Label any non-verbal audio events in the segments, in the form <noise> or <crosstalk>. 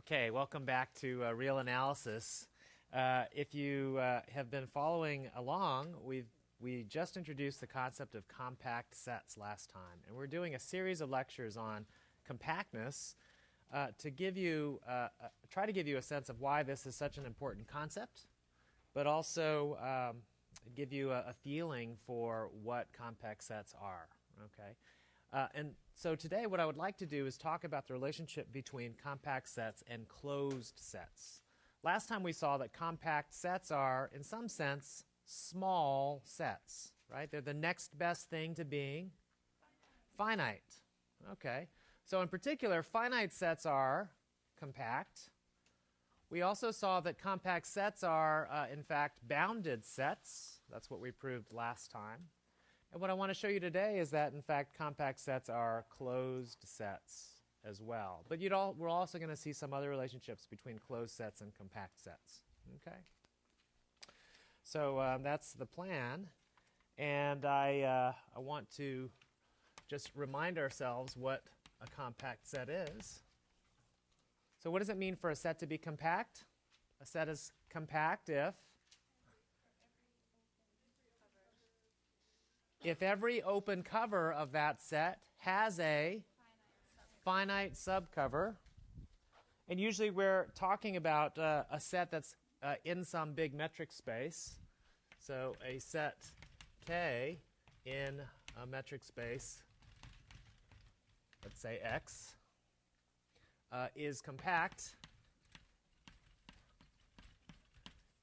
Okay, welcome back to uh, Real Analysis. Uh, if you uh, have been following along, we've we just introduced the concept of compact sets last time, and we're doing a series of lectures on compactness uh, to give you uh, uh, try to give you a sense of why this is such an important concept, but also um, give you a, a, feeling for what compact sets are. Okay, and so today, what I would like to do is talk about the relationship between compact sets and closed sets. Last time we saw that compact sets are, in some sense, small sets, right? They're the next best thing to being finite. Okay. So in particular, finite sets are compact. We also saw that compact sets are, uh, in fact, bounded sets. That's what we proved last time. And what I want to show you today is that, in fact, compact sets are closed sets as well. But all, we're also going to see some other relationships between closed sets and compact sets. Okay? So um, that's the plan. And I, uh, I want to just remind ourselves what a compact set is. So what does it mean for a set to be compact? A set is compact if if every open cover of that set has a finite subcover, and usually we're talking about uh, a set that's uh, in some big metric space. So a set K in a metric space, let's say X, uh, is compact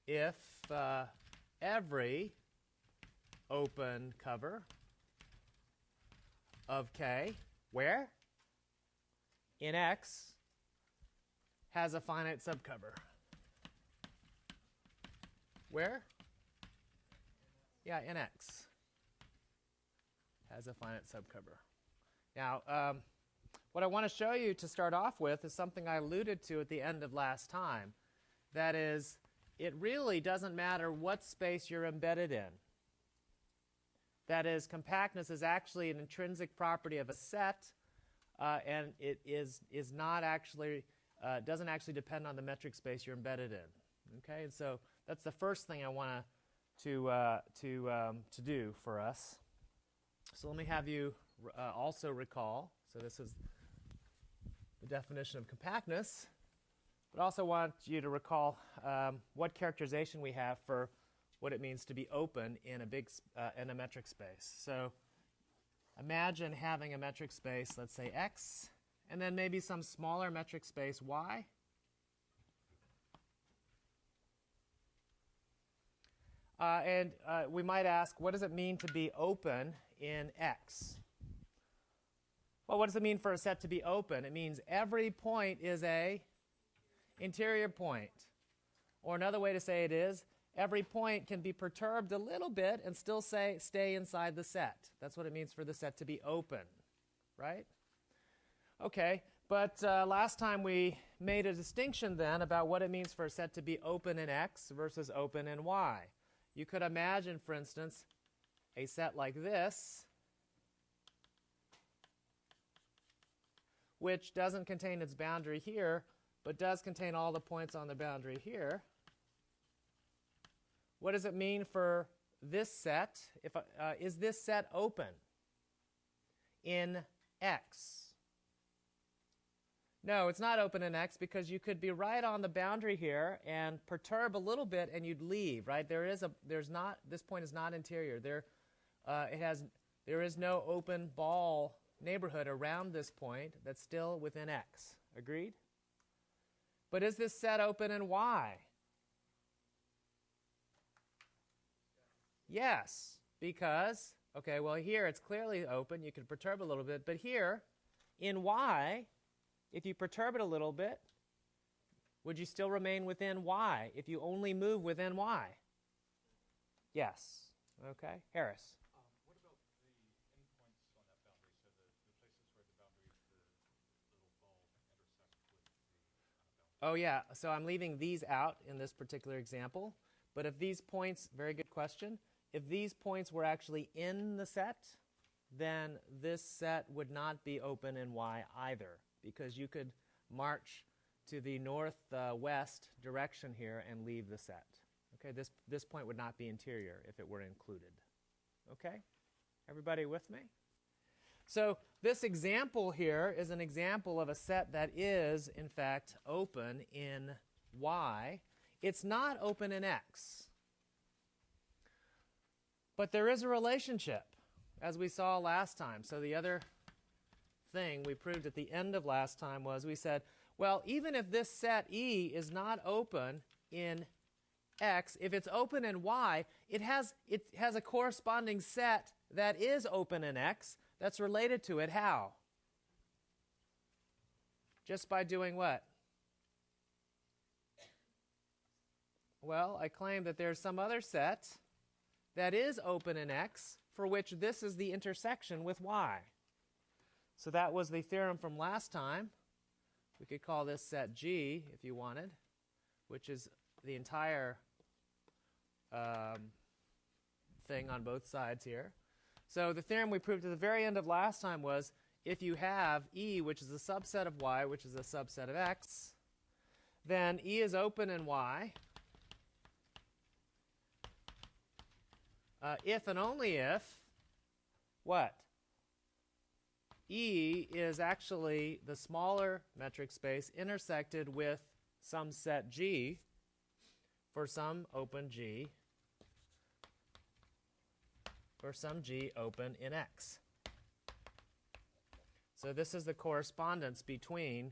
if uh, every open cover of K, where? In X, has a finite subcover. Where? Yeah, in X has a finite subcover. Now, um, what I want to show you to start off with is something I alluded to at the end of last time. That is, it really doesn't matter what space you're embedded in. That is, compactness is actually an intrinsic property of a set, uh, and it is, is not actually, uh, doesn't actually depend on the metric space you're embedded in. Okay, and so that's the first thing I want to, uh, to, um, to do for us. So let me have you uh, also recall, so this is the definition of compactness, but also want you to recall um, what characterization we have for what it means to be open in a big uh, in a metric space. So imagine having a metric space, let's say x, and then maybe some smaller metric space y. Uh, and uh, we might ask, what does it mean to be open in X? Well, what does it mean for a set to be open? It means every point is a interior point. Or another way to say it is, every point can be perturbed a little bit and still say, stay inside the set. That's what it means for the set to be open, right? Okay, but uh, last time we made a distinction then about what it means for a set to be open in X versus open in Y. You could imagine, for instance, a set like this, which doesn't contain its boundary here, but does contain all the points on the boundary here. What does it mean for this set? If uh, is this set open in X? No, it's not open in X because you could be right on the boundary here and perturb a little bit and you'd leave, right? There is a, there's not, this point is not interior. There, uh, it has, there is no open ball neighborhood around this point that's still within X. Agreed? But is this set open in Y? Yes, because, okay, well, here it's clearly open. You can perturb a little bit. But here, in y, if you perturb it a little bit, would you still remain within y if you only move within y? Yes. Okay. Harris. Um, what about the endpoints on that boundary? So the, the places where the boundary, the little ball intersect with the uh. Oh, yeah. So I'm leaving these out in this particular example. But if these points, very good question. If these points were actually in the set, then this set would not be open in Y either, because you could march to the northwest direction here and leave the set. Okay, this, this point would not be interior if it were included. Okay? Everybody with me? So, this example here is an example of a set that is, in fact, open in Y. It's not open in X. But there is a relationship, as we saw last time. So, the other thing we proved at the end of last time was we said, well, even if this set E is not open in X, if it's open in Y, it has, it has a corresponding set that is open in X that's related to it. How? Just by doing what? Well, I claim that there's some other set that is open in X for which this is the intersection with Y. So that was the theorem from last time. We could call this set G if you wanted, which is the entire um, thing on both sides here. So the theorem we proved at the very end of last time was if you have E, which is a subset of Y, which is a subset of X, then E is open in Y. Uh, if and only if, what? E is actually the smaller metric space intersected with some set G for some open G for some G open in X. So this is the correspondence between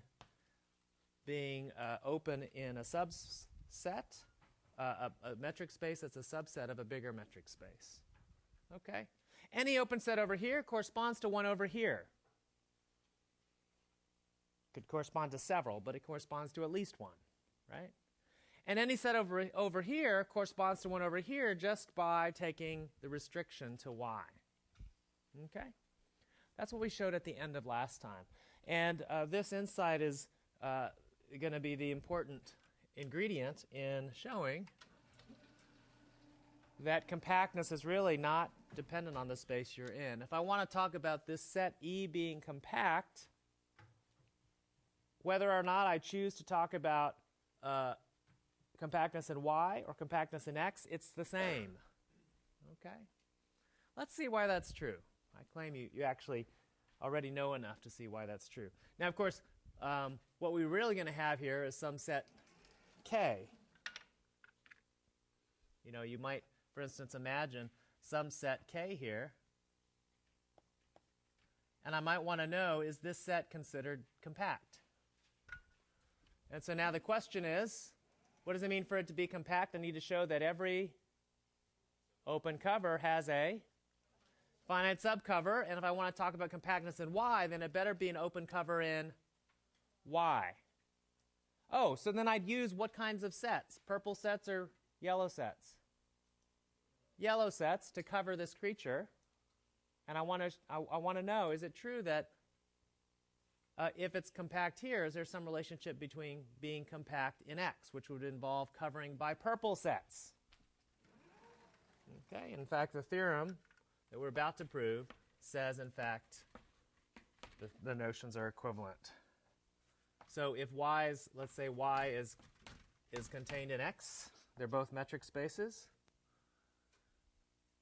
being uh, open in a subset, uh, a, a metric space that's a subset of a bigger metric space. Okay? Any open set over here corresponds to one over here. Could correspond to several, but it corresponds to at least one, right? And any set over, over here corresponds to one over here just by taking the restriction to y. Okay? That's what we showed at the end of last time. And uh, this insight is uh, going to be the important ingredient in showing that compactness is really not dependent on the space you're in. If I want to talk about this set E being compact, whether or not I choose to talk about uh, compactness in Y or compactness in X, it's the same. Okay? Let's see why that's true. I claim you, you actually already know enough to see why that's true. Now, of course, um, what we're really going to have here is some set K. You know, you might, for instance, imagine some set K here. And I might want to know, is this set considered compact? And so now the question is, what does it mean for it to be compact? I need to show that every open cover has a finite subcover. And if I want to talk about compactness in Y, then it better be an open cover in Y. Oh, so then I'd use what kinds of sets? Purple sets or yellow sets? Yellow sets to cover this creature. And I want to I, I want to know is it true that uh, if it's compact here, is there some relationship between being compact in X, which would involve covering by purple sets? Okay, in fact, the theorem that we're about to prove says, in fact, the, the notions are equivalent. So if y is, let's say y is, is contained in X, they're both metric spaces,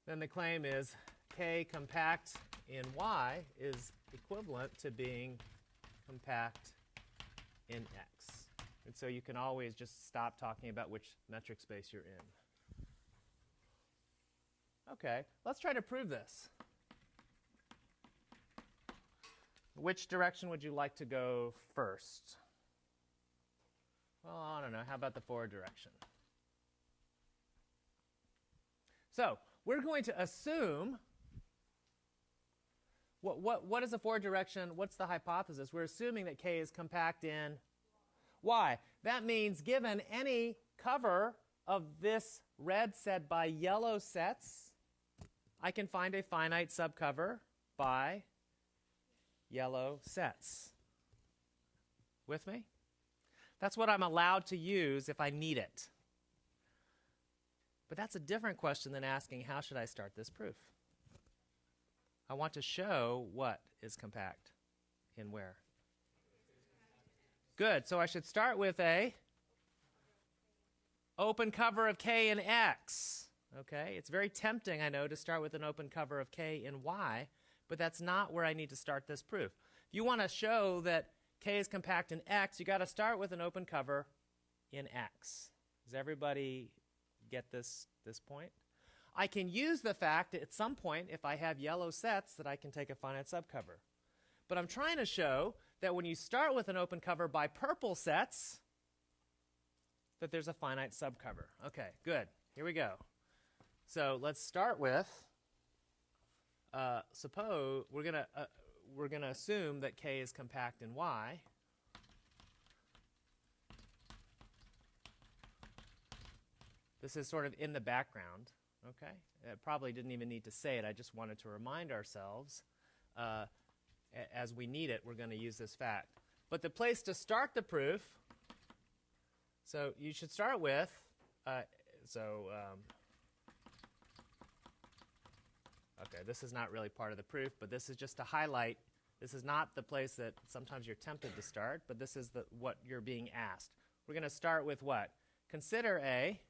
then the claim is K compact in Y is equivalent to being compact in X. And so you can always just stop talking about which metric space you're in. Okay, let's try to prove this. Which direction would you like to go first? Well, I don't know. How about the forward direction? So, we're going to assume what, what, what is the forward direction? What's the hypothesis? We're assuming that K is compact in Y. That means given any cover of this red set by yellow sets, I can find a finite subcover by yellow sets. With me? That's what I'm allowed to use if I need it. But that's a different question than asking how should I start this proof? I want to show what is compact in where? Good. So I should start with a open cover of K in X. Okay? It's very tempting, I know, to start with an open cover of K in Y, but that's not where I need to start this proof. If you want to show that K is compact in X, you got to start with an open cover in X. Does everybody get this this point? I can use the fact at some point if I have yellow sets that I can take a finite subcover. But I'm trying to show that when you start with an open cover by purple sets, that there's a finite subcover. Okay, good. Here we go. So let's start with. Uh, suppose we're gonna uh, we're gonna assume that K is compact in Y. This is sort of in the background. Okay, I probably didn't even need to say it. I just wanted to remind ourselves. Uh, as we need it, we're going to use this fact. But the place to start the proof, so you should start with, uh, so, um, okay, this is not really part of the proof, but this is just to highlight. This is not the place that sometimes you're tempted to start, but this is the, what you're being asked. We're going to start with what? Consider a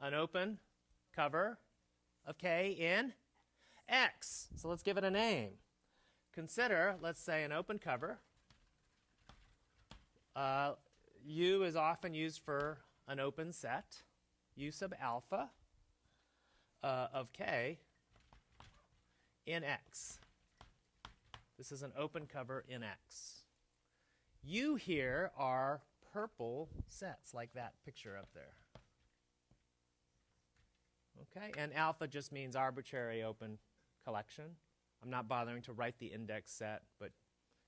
an open cover of K in X. So let's give it a name. Consider, let's say, an open cover. Uh, U is often used for an open set, U sub alpha uh, of K in X. This is an open cover in X. U here are purple sets, like that picture up there. Okay, and alpha just means arbitrary open collection. I'm not bothering to write the index set, but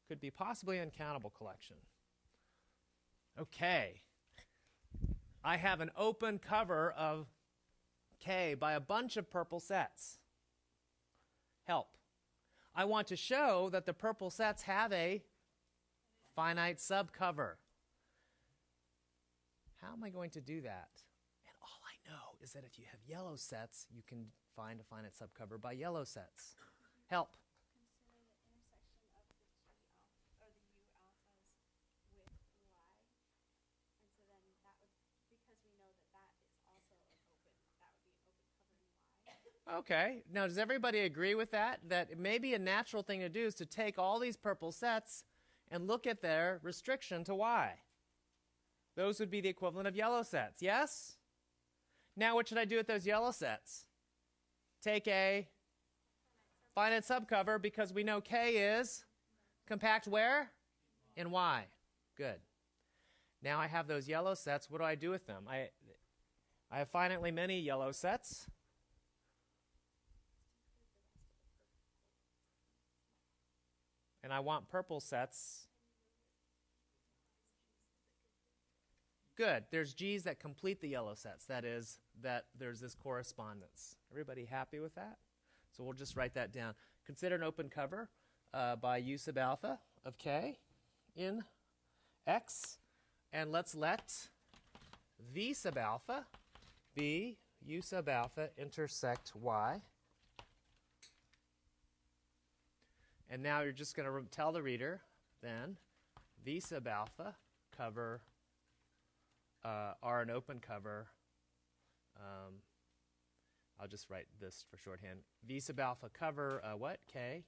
could be possibly uncountable collection. Okay, I have an open cover of K by a bunch of purple sets. Help. I want to show that the purple sets have a finite subcover. How am I going to do that? And all I know is that if you have yellow sets, you can find a finite subcover by yellow sets. Help. consider the intersection of the G alpha, or the U alphas with Y. And so then that would, because we know that that is also an open, that would be an open cover in Y. Okay. Now, does everybody agree with that? That maybe a natural thing to do is to take all these purple sets and look at their restriction to Y. Those would be the equivalent of yellow sets. Yes? Now, what should I do with those yellow sets? Take a finite subcover because we know K is compact where? In Y. Good. Now I have those yellow sets. What do I do with them? I, I have finitely many yellow sets. And I want purple sets. Good. There's G's that complete the yellow sets. That is, that there's this correspondence. Everybody happy with that? So we'll just write that down. Consider an open cover uh, by U sub alpha of K in X. And let's let V sub alpha be U sub alpha intersect Y. And now you're just going to tell the reader then V sub alpha cover uh, are an open cover. Um, I'll just write this for shorthand. V sub alpha cover uh, what? K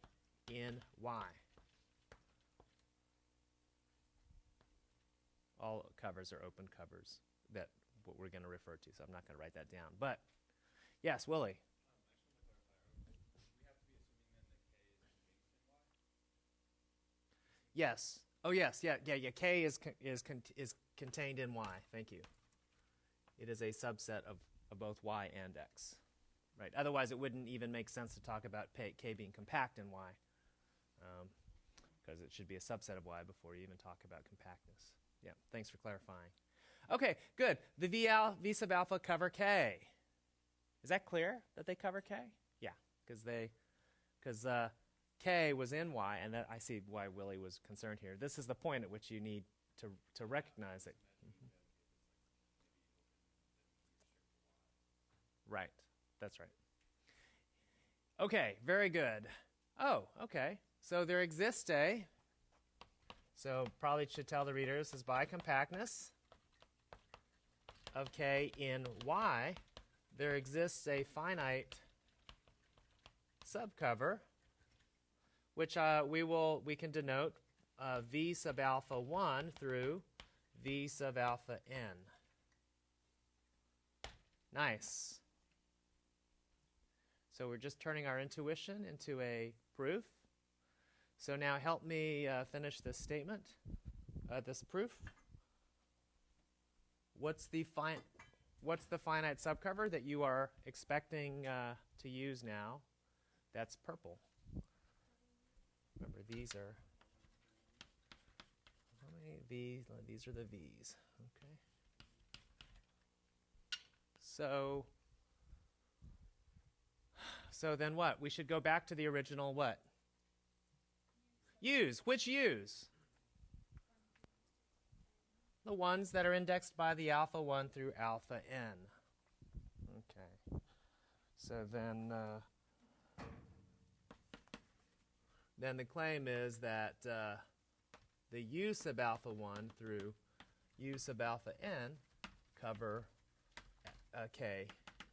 in Y. All covers are open covers. That what we're going to refer to. So I'm not going to write that down. But yes, Willie. Yes. Oh, yes. Yeah. Yeah. Yeah. K is is is contained in Y. Thank you. It is a subset of, of both Y and X. Right. Otherwise, it wouldn't even make sense to talk about K, being compact in Y, because it should be a subset of Y before you even talk about compactness. Yeah. Thanks for clarifying. Okay. Good. The V, al- v sub alpha cover K. Is that clear that they cover K? Yeah. Because they because uh, K was in Y, and that I see why Willie was concerned here. This is the point at which you need to to recognize it. Mhm. Right, that's right. Okay, very good. Oh, okay. So there exists a So probably should tell the reader this is by compactness of K in Y, there exists a finite subcover, which uh, we will we can denote uh, V sub alpha 1 through V sub alpha n. Nice. So we're just turning our intuition into a proof. So now help me uh, finish this statement, uh, this proof. What's the What's the finite subcover that you are expecting uh, to use now? That's purple. Remember, these are how many V's? These are the V's. Okay. So, so then what? We should go back to the original what? U's. Which U's? The ones that are indexed by the alpha 1 through alpha n. Okay. So then, uh, then the claim is that uh, the u sub alpha 1 through u sub alpha n cover uh, k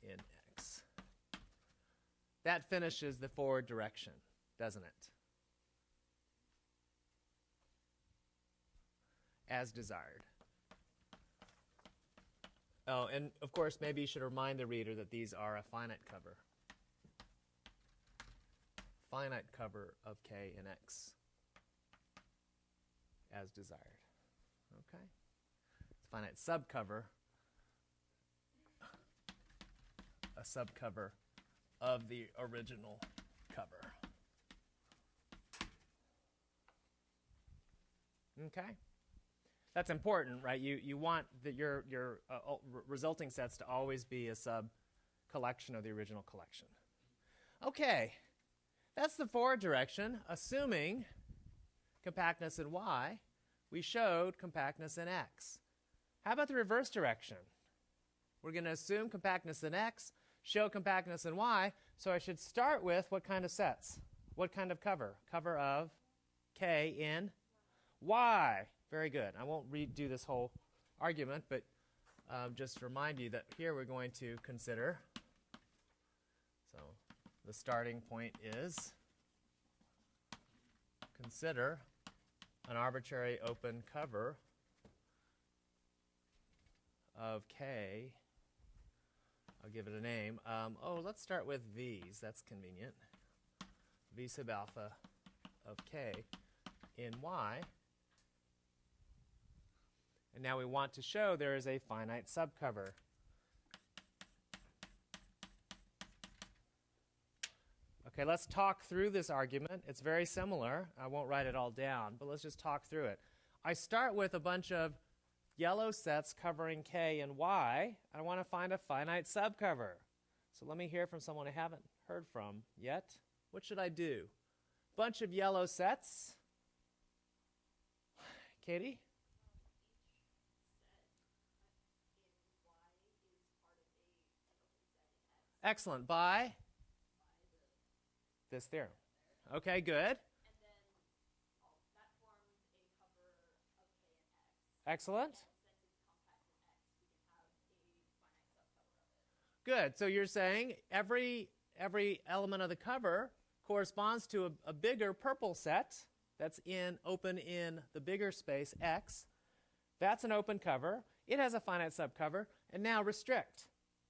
in x. That finishes the forward direction, doesn't it? As desired. Oh, and of course, maybe you should remind the reader that these are a finite cover. Finite cover of k in x as desired. Okay? It's finite subcover, a subcover of the original cover. Okay? That's important, right? You, you want the, your, your uh, resulting sets to always be a sub collection of the original collection. Okay, that's the forward direction, assuming compactness in y, we showed compactness in x. How about the reverse direction? We're going to assume compactness in x, show compactness in y, so I should start with what kind of sets? What kind of cover? Cover of k in y. Very good. I won't redo this whole argument, but um, just remind you that here we're going to consider. The starting point is consider an arbitrary open cover of K. I'll give it a name. Um, oh, let's start with V's. That's convenient. V sub alpha of K in Y. And now we want to show there is a finite subcover. Okay, let's talk through this argument. It's very similar. I won't write it all down, but let's just talk through it. I start with a bunch of yellow sets covering K and Y. I want to find a finite subcover. So let me hear from someone I haven't heard from yet. What should I do? Bunch of yellow sets. Katie? Excellent. By this theorem. Okay, good. Excellent. Good. So you're saying every every element of the cover corresponds to a, a bigger purple set that's in open in the bigger space X. That's an open cover. It has a finite subcover. And now restrict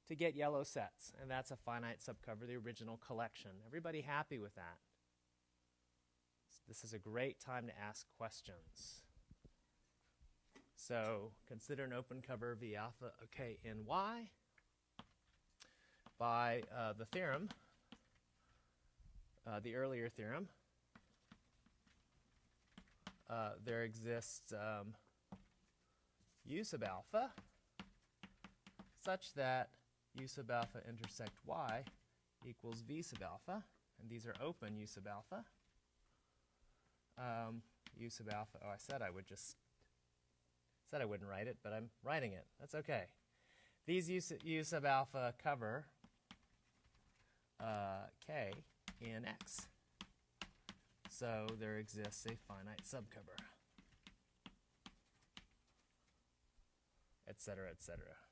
to get yellow sets. And that's a finite subcover, the original collection. Everybody happy with that? This is a great time to ask questions. So consider an open cover V alpha, okay, in Y by uh, the theorem, uh, the earlier theorem. Uh, there exists um, u sub alpha such that u sub alpha intersect y equals v sub alpha, and these are open u sub alpha. Um, u sub alpha, oh, I said I would just, said I wouldn't write it, but I'm writing it. That's okay. These u, sub, u sub alpha cover uh, k in x. So there exists a finite subcover, etc., etc.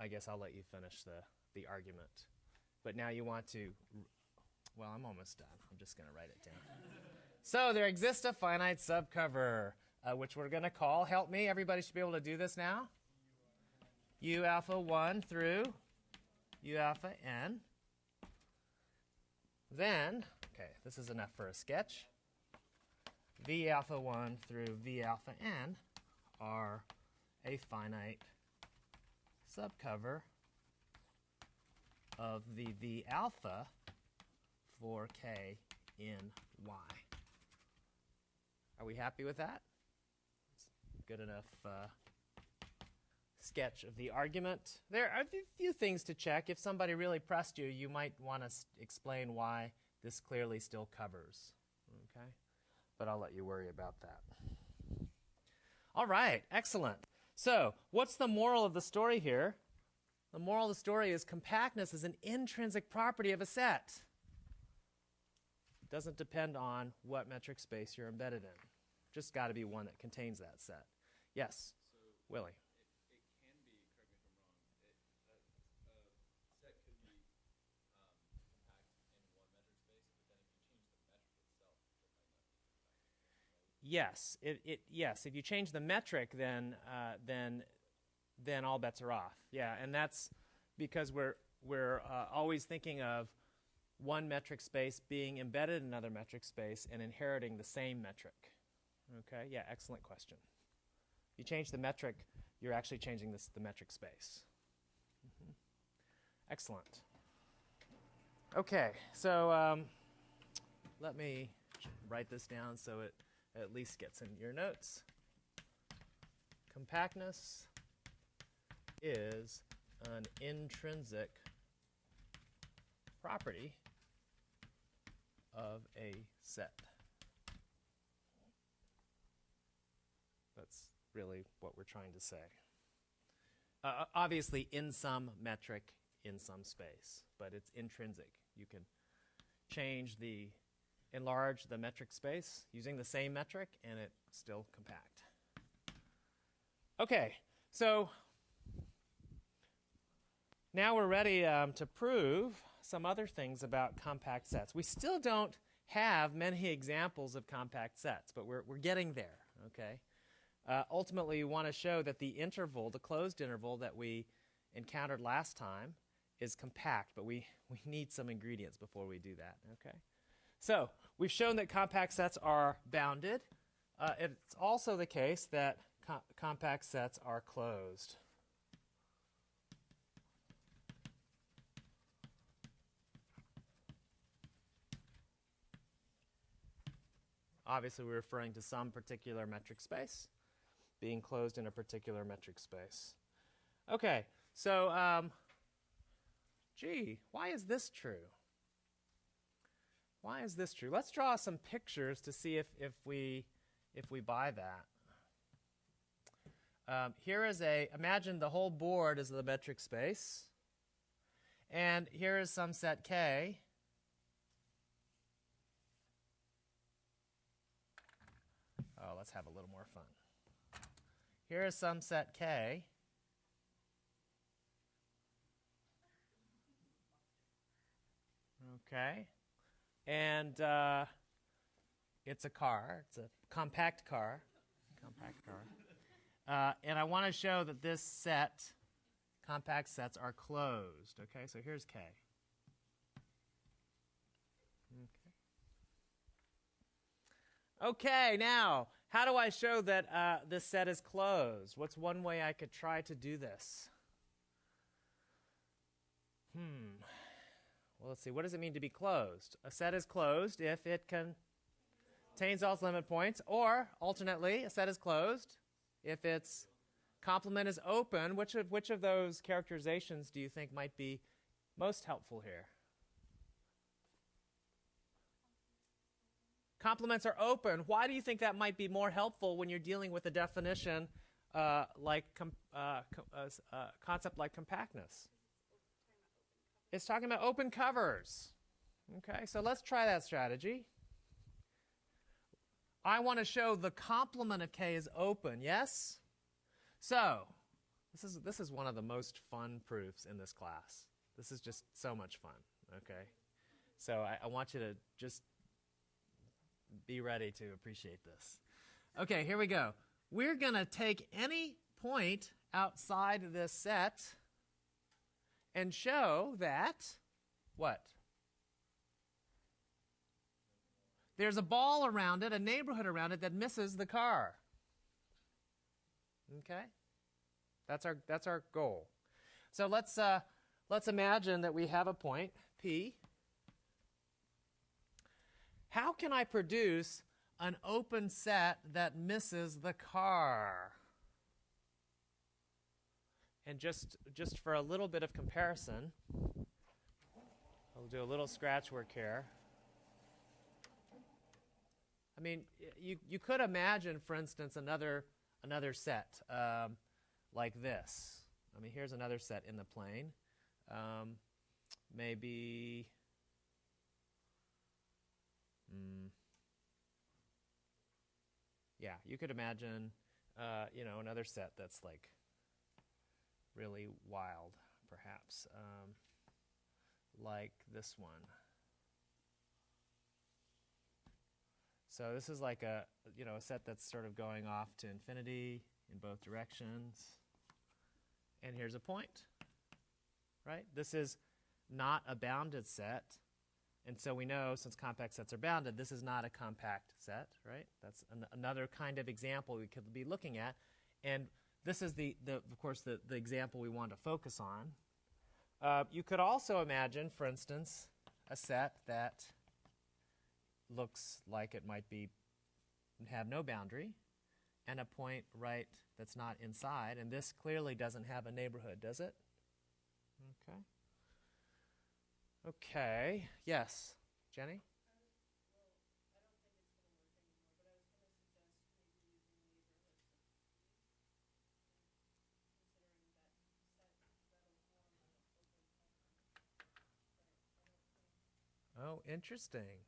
I guess I'll let you finish the, the argument. But now you want to, well, I'm almost done. I'm just going to write it down. so there exists a finite subcover, uh, which we're going to call, help me, everybody should be able to do this now. U alpha 1 through U alpha n. Then, okay, this is enough for a sketch. V alpha 1 through V alpha n are a finite subcover of the V alpha for k in y. Are we happy with that? Good enough uh, sketch of the argument. There are a few things to check. If somebody really pressed you, you might want to explain why this clearly still covers. Okay? But I'll let you worry about that. All right, excellent. So, what's the moral of the story here? The moral of the story is compactness is an intrinsic property of a set. It doesn't depend on what metric space you're embedded in. Just got to be one that contains that set. Yes, Willie. It, it can be, correct me if I'm wrong, it, a, a set could be um, compact in one metric space, but then if you change the metric itself, it might not be compact. Yes, it, it yes. If you change the metric, then uh, then then all bets are off. Yeah, and that's because we're we're uh, always thinking of one metric space being embedded in another metric space and inheriting the same metric. Okay. Yeah. Excellent question. You change the metric, you're actually changing this the metric space. Mhm. Excellent. Okay. So um, let me write this down so it at least gets in your notes. Compactness is an intrinsic property of a set. That's really what we're trying to say. Uh, obviously, in some metric, in some space, but it's intrinsic. You can change the enlarge the metric space using the same metric and it's still compact. Okay, so now we're ready um, to prove some other things about compact sets. We still don't have many examples of compact sets, but we're, we're getting there, okay? Uh, ultimately, we want to show that the interval, the closed interval that we encountered last time, is compact, but we, we need some ingredients before we do that, okay? So we've shown that compact sets are bounded. Uh, it's also the case that co- compact sets are closed. Obviously, we're referring to some particular metric space being closed in a particular metric space. Okay, so, um, gee, why is this true? Why is this true? Let's draw some pictures to see if, if, we, if we buy that. Um, here is a, imagine the whole board is the metric space. And here is some set K. Oh, let's have a little more fun. Here is some set K. Okay. And uh, it's a car. It's a compact car. Compact car. Uh, and I want to show that this set, compact sets, are closed. Okay, so here's K. Okay. Okay, now, how do I show that uh, this set is closed? What's one way I could try to do this? Hmm. Well, let's see. What does it mean to be closed? A set is closed if it contains all its limit points, or alternately, a set is closed if its complement is open. Which of which of those characterizations do you think might be most helpful here? Complements are open. Why do you think that might be more helpful when you're dealing with a definition uh, like uh, co- uh, uh, concept like compactness? It's talking about open covers. Okay, so let's try that strategy. I want to show the complement of k is open, yes? So, this is, this is one of the most fun proofs in this class. This is just so much fun, okay? So I, I want you to just be ready to appreciate this. Okay, here we go. We're going to take any point outside this set and show that what? There's a ball around it, a neighborhood around it that misses the car. Okay? That's our that's our goal. So let's uh, let's imagine that we have a point P. How can I produce an open set that misses the car? And just just for a little bit of comparison, I'll do a little scratch work here. I mean, you, you could imagine, for instance, another, another set um, like this. I mean, here's another set in the plane. Um, maybe. Mm, yeah, you could imagine, uh, you know, another set that's like really wild, perhaps, um, like this one. So this is like a you know a set that's sort of going off to infinity in both directions. And here's a point. Right? This is not a bounded set. And so we know since compact sets are bounded, this is not a compact set, right? That's an, another kind of example we could be looking at. And this is the, the of course the, the example we want to focus on. Uh, you could also imagine, for instance, a set that looks like it might be have no boundary and a point right that's not inside and this clearly doesn't have a neighborhood does it? Okay. Okay. Yes. Jenny Oh, interesting.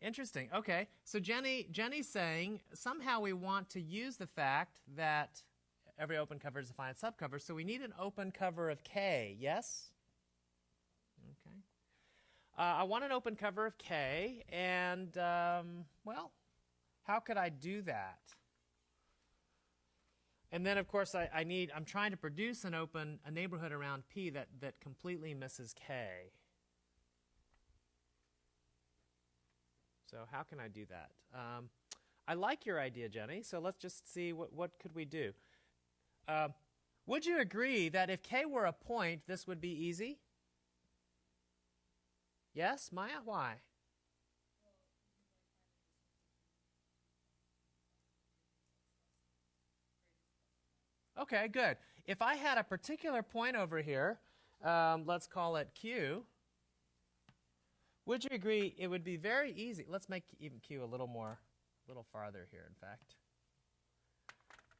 Interesting. Okay. So Jenny Jenny's saying somehow we want to use the fact that every open cover is a finite subcover, so we need an open cover of K. Yes? Okay. Uh, I want an open cover of K, and um, well, how could I do that? And then, of course, I, I need. I'm trying to produce an open a neighborhood around P that that completely misses K. So how can I do that? Um, I like your idea, Jenny. So let's just see what what could we do. Uh, would you agree that if k were a point, this would be easy? Yes, Maya. Why? Okay, good. If I had a particular point over here, um, let's call it Q. Would you agree it would be very easy? Let's make even Q a little more, a little farther here, in fact.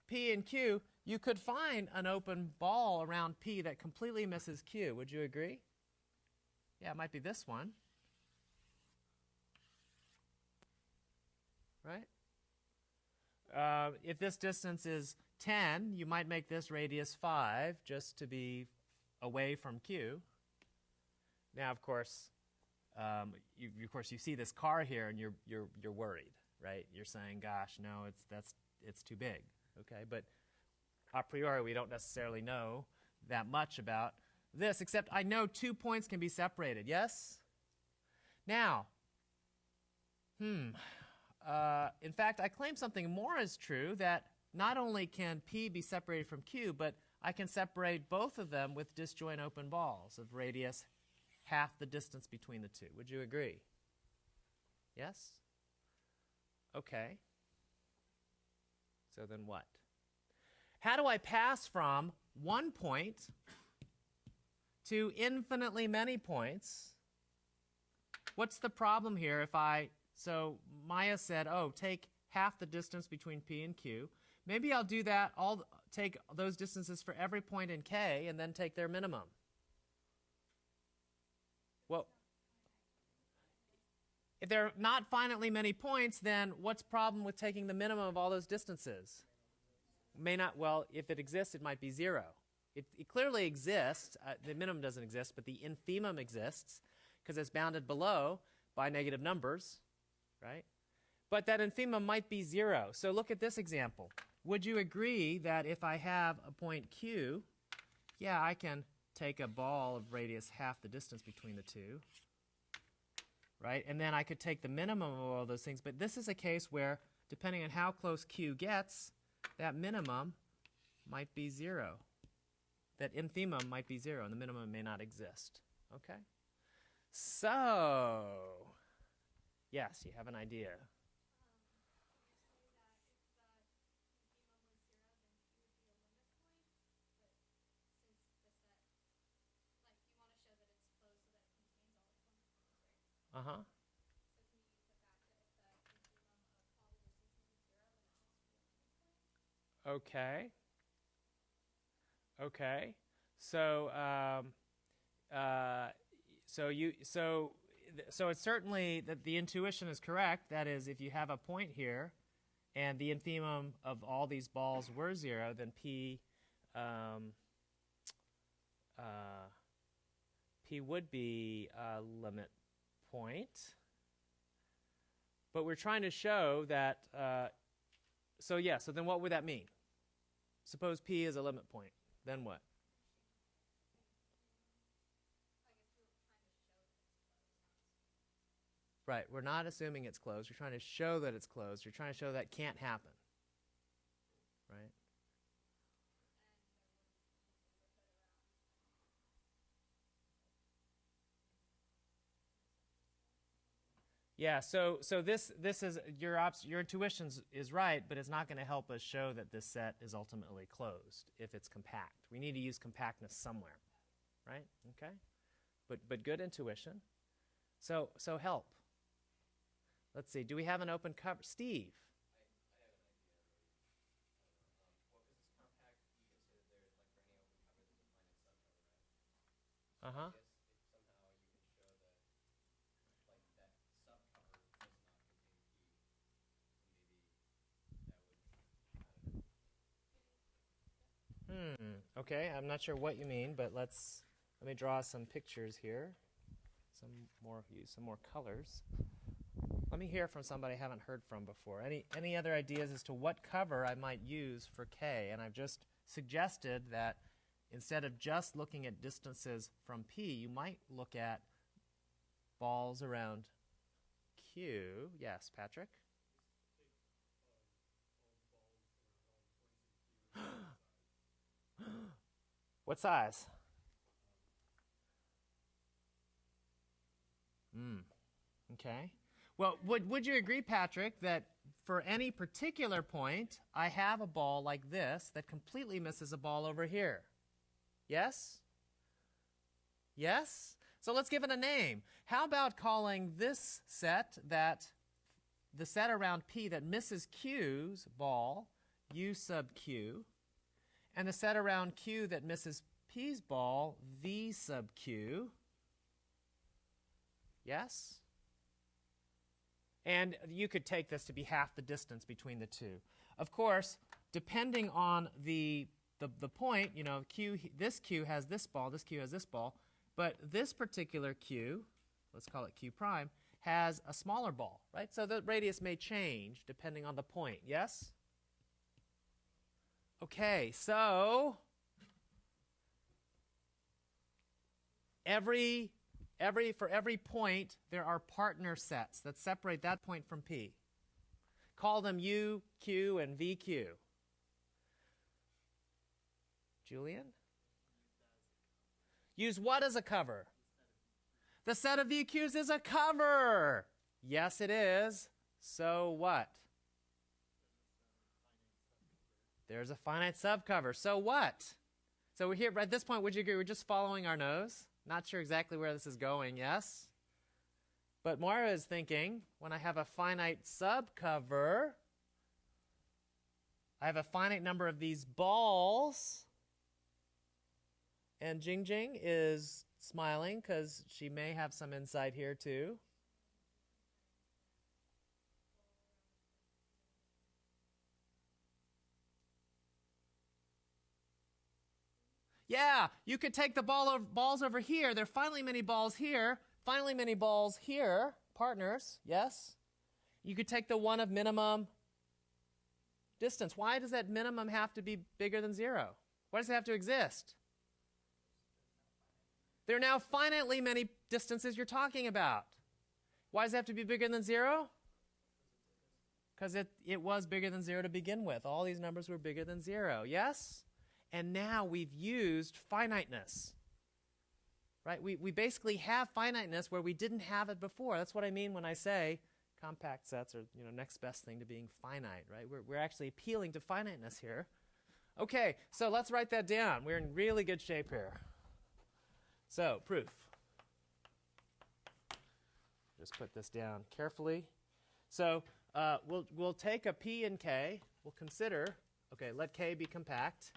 P and Q, you could find an open ball around P that completely misses Q. Would you agree? Yeah, it might be this one. Right? Uh, if this distance is 10, you might make this radius 5 just to be away from Q. Now, of course, um, you, of course, you see this car here, and you're you're you're worried, right? You're saying, "Gosh, no, it's that's it's too big." Okay, but a priori, we don't necessarily know that much about this, except I know two points can be separated. Yes. Now, hmm. Uh, in fact, I claim something more is true that not only can P be separated from Q, but I can separate both of them with disjoint open balls of radius half the distance between the two. Would you agree? Yes? Okay. So then what? How do I pass from one point to infinitely many points? What's the problem here if I, so Maya said, oh, take half the distance between P and Q. Maybe I'll do that, I'll take those distances for every point in K and then take their minimum. Well, if there are not finitely many points, then what's problem with taking the minimum of all those distances? May not, well, if it exists, it might be zero. It, it clearly exists. Uh, the minimum doesn't exist, but the infimum exists because it's bounded below by negative numbers, right? But that infimum might be zero. So look at this example. Would you agree that if I have a point Q, yeah, I can take a ball of radius half the distance between the two, right? And then I could take the minimum of all those things. But this is a case where, depending on how close Q gets, that minimum might be zero. That infimum might be zero, and the minimum may not exist. Okay? So, yes, you have an idea. Uh huh. Okay. Okay. So, um, uh, so you, so, so it's certainly that the intuition is correct. That is, if you have a point here, and the infimum of all these balls were zero, then p, um, uh, p would be a limit point. But we're trying to show that. Uh, so yeah. So then, what would that mean? Suppose p is a limit point. Then what? Right. We're not assuming it's closed. We're trying to show that it's closed. We're trying to show that can't happen. Right. Yeah, so so this this is your ops, your intuition is right, but it's not going to help us show that this set is ultimately closed if it's compact. We need to use compactness somewhere, right? Okay, but but good intuition. So so help. Let's see. Do we have an open cover, Steve? Uh huh. Hmm. Okay, I'm not sure what you mean, but let's let me draw some pictures here. Some more use some more colors. Let me hear from somebody I haven't heard from before. Any any other ideas as to what cover I might use for K? And I've just suggested that instead of just looking at distances from P, you might look at balls around Q. Yes, Patrick. What size? Mm. Okay. Well, would, would you agree, Patrick, that for any particular point, I have a ball like this that completely misses a ball over here? Yes? Yes? So let's give it a name. How about calling this set that the set around P that misses Q's ball U sub Q, and the set around Q that misses P's ball V sub Q? Yes? And you could take this to be half the distance between the two. Of course, depending on the, the, the point, you know, Q, this Q has this ball, this Q has this ball, but this particular Q, let's call it Q prime, has a smaller ball, right? So the radius may change depending on the point, yes? Okay, so every every for every point there are partner sets that separate that point from P. Call them U, Q, and VQ. Julian? Use what as a cover? The set of VQs is a cover. Yes, it is. So what? There's a finite subcover. So what? So we're here at this point. Would you agree? We're just following our nose. Not sure exactly where this is going. Yes. But Moira is thinking when I have a finite subcover, I have a finite number of these balls. And Jing Jing is smiling because she may have some insight here too. Yeah, you could take the ball of balls over here. There are finally many balls here. Finally many balls here. Partners, yes. You could take the one of minimum distance. Why does that minimum have to be bigger than zero? Why does it have to exist? There are now finitely many distances you're talking about. Why does it have to be bigger than zero? Because it, it was bigger than zero to begin with. All these numbers were bigger than zero. Yes? And now we've used finiteness. Right? We, we basically have finiteness where we didn't have it before. That's what I mean when I say compact sets are you know next best thing to being finite, right? We're, we're actually appealing to finiteness here. Okay, so let's write that down. We're in really good shape here. So, proof. Just put this down carefully. So, uh, we'll, we'll take a P and K. We'll consider, okay, let K be compact.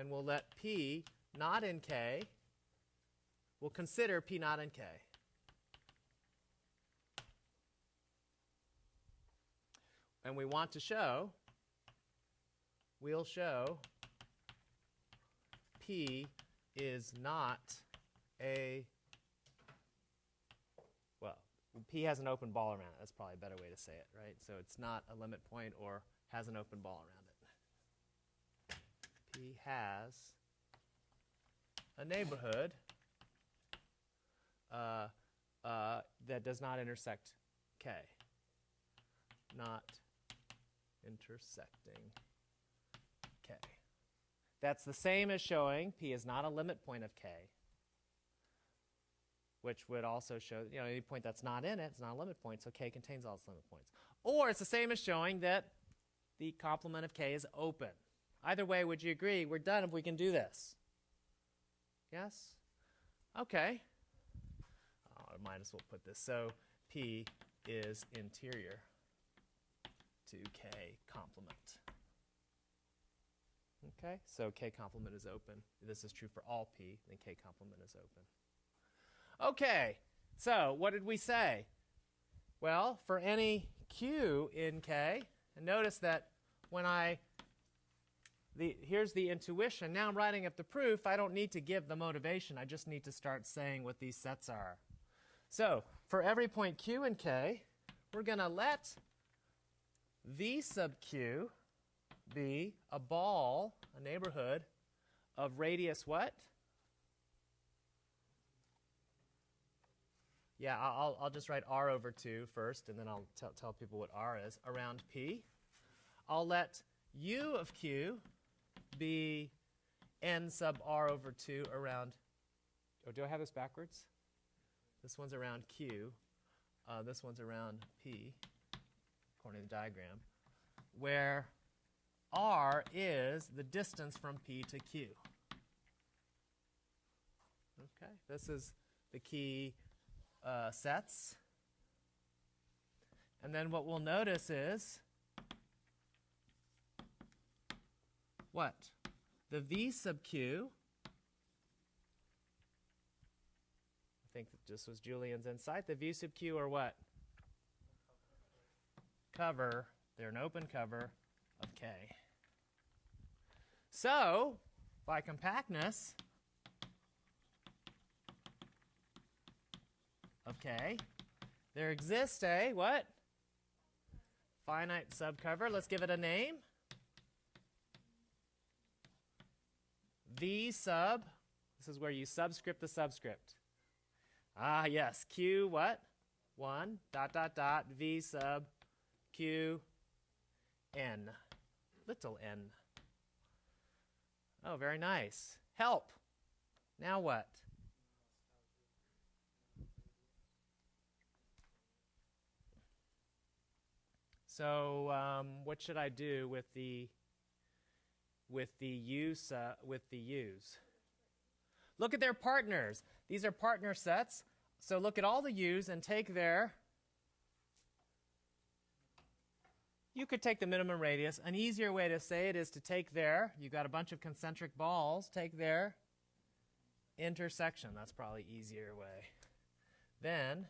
And we'll let P not in K. We'll consider P not in K. And we want to show, we'll show P is not a, well, P has an open ball around it. That's probably a better way to say it, right? So it's not a limit point or has an open ball around it. P has a neighborhood uh, uh, that does not intersect K. Not intersecting K. That's the same as showing P is not a limit point of K, which would also show, you know, any point that's not in it is not a limit point, so K contains all its limit points. Or it's the same as showing that the complement of K is open. Either way, would you agree? We're done if we can do this. Yes? Okay. Oh, I might as well put this. So P is interior to K complement. Okay, so K complement is open. This is true for all P, then K complement is open. Okay, so what did we say? Well, for any Q in K, and notice that when I, the, here's the intuition. Now I'm writing up the proof. I don't need to give the motivation. I just need to start saying what these sets are. So for every point Q in K, we're going to let V sub Q be a ball, a neighborhood of radius what? Yeah, I'll, I'll just write R over 2 first, and then I'll tell people what R is, around P. I'll let U of Q be N sub R over 2 around, oh, do I have this backwards? This one's around Q. Uh, this one's around P, according to the diagram, where R is the distance from P to Q. Okay, this is the key uh, sets. And then what we'll notice is what? The V sub Q. I think this was Julian's insight. The V sub Q are what? Cover. They're an open cover of K. So, by compactness of K, there exists a what? Finite subcover. Let's give it a name. V sub. This is where you subscript the subscript. Ah, yes. Q what? 1 dot dot dot V sub Q N. Little n. Oh, very nice. Help. Now what? So, um, what should I do with the with the U's uh, with the U's? Look at their partners. These are partner sets. So look at all the U's and take their. You could take the minimum radius. An easier way to say it is to take their. You've got a bunch of concentric balls. Take their intersection. That's probably easier way. Then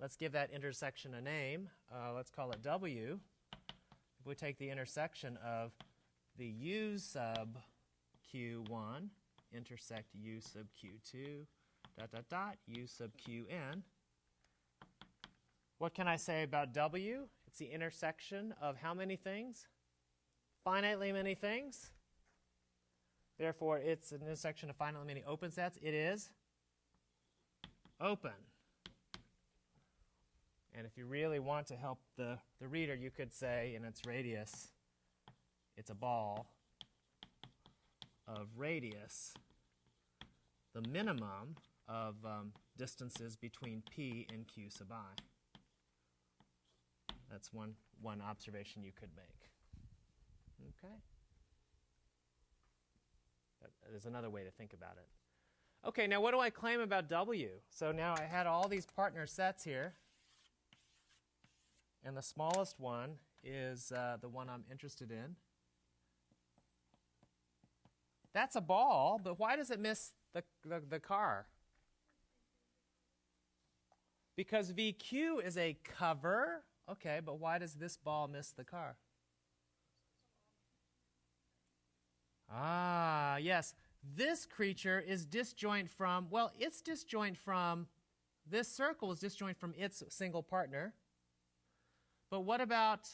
let's give that intersection a name. Uh, let's call it W. If we take the intersection of the u sub q1 intersect u sub q2 dot dot dot u sub qn. What can I say about w? It's the intersection of how many things? Finitely many things. Therefore, it's an intersection of finitely many open sets. It is open. And if you really want to help the, the reader, you could say in its radius, it's a ball of radius, the minimum of um, distances between p and q sub i. That's one, one observation you could make. Okay? That is another way to think about it. Okay, now what do I claim about W? So now I had all these partner sets here. And the smallest one is uh, the one I'm interested in. That's a ball, but why does it miss the, the, the car? Because VQ is a cover. Okay, but why does this ball miss the car? Ah, yes. This creature is disjoint from, well, it's disjoint from, this circle is disjoint from its single partner. But what about,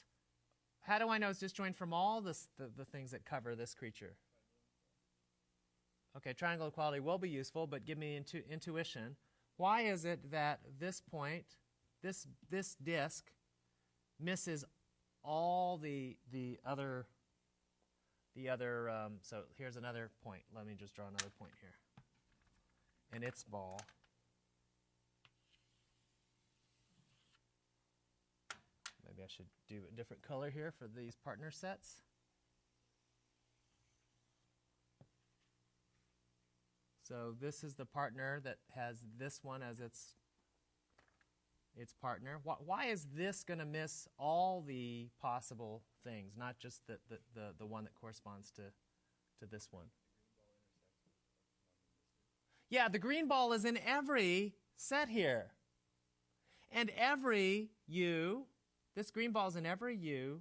how do I know it's disjoint from all this, the, the things that cover this creature? Okay, triangle equality will be useful, but give me intu- intuition. Why is it that this point, this, this disk, misses all the, the other the other, um, so here's another point. Let me just draw another point here. And its ball. Maybe I should do a different color here for these partner sets. So this is the partner that has this one as its its partner. Why, why is this going to miss all the possible things, not just the, the, the, the one that corresponds to, to this one? Yeah, the green ball is in every set here. And every U, this green ball is in every U,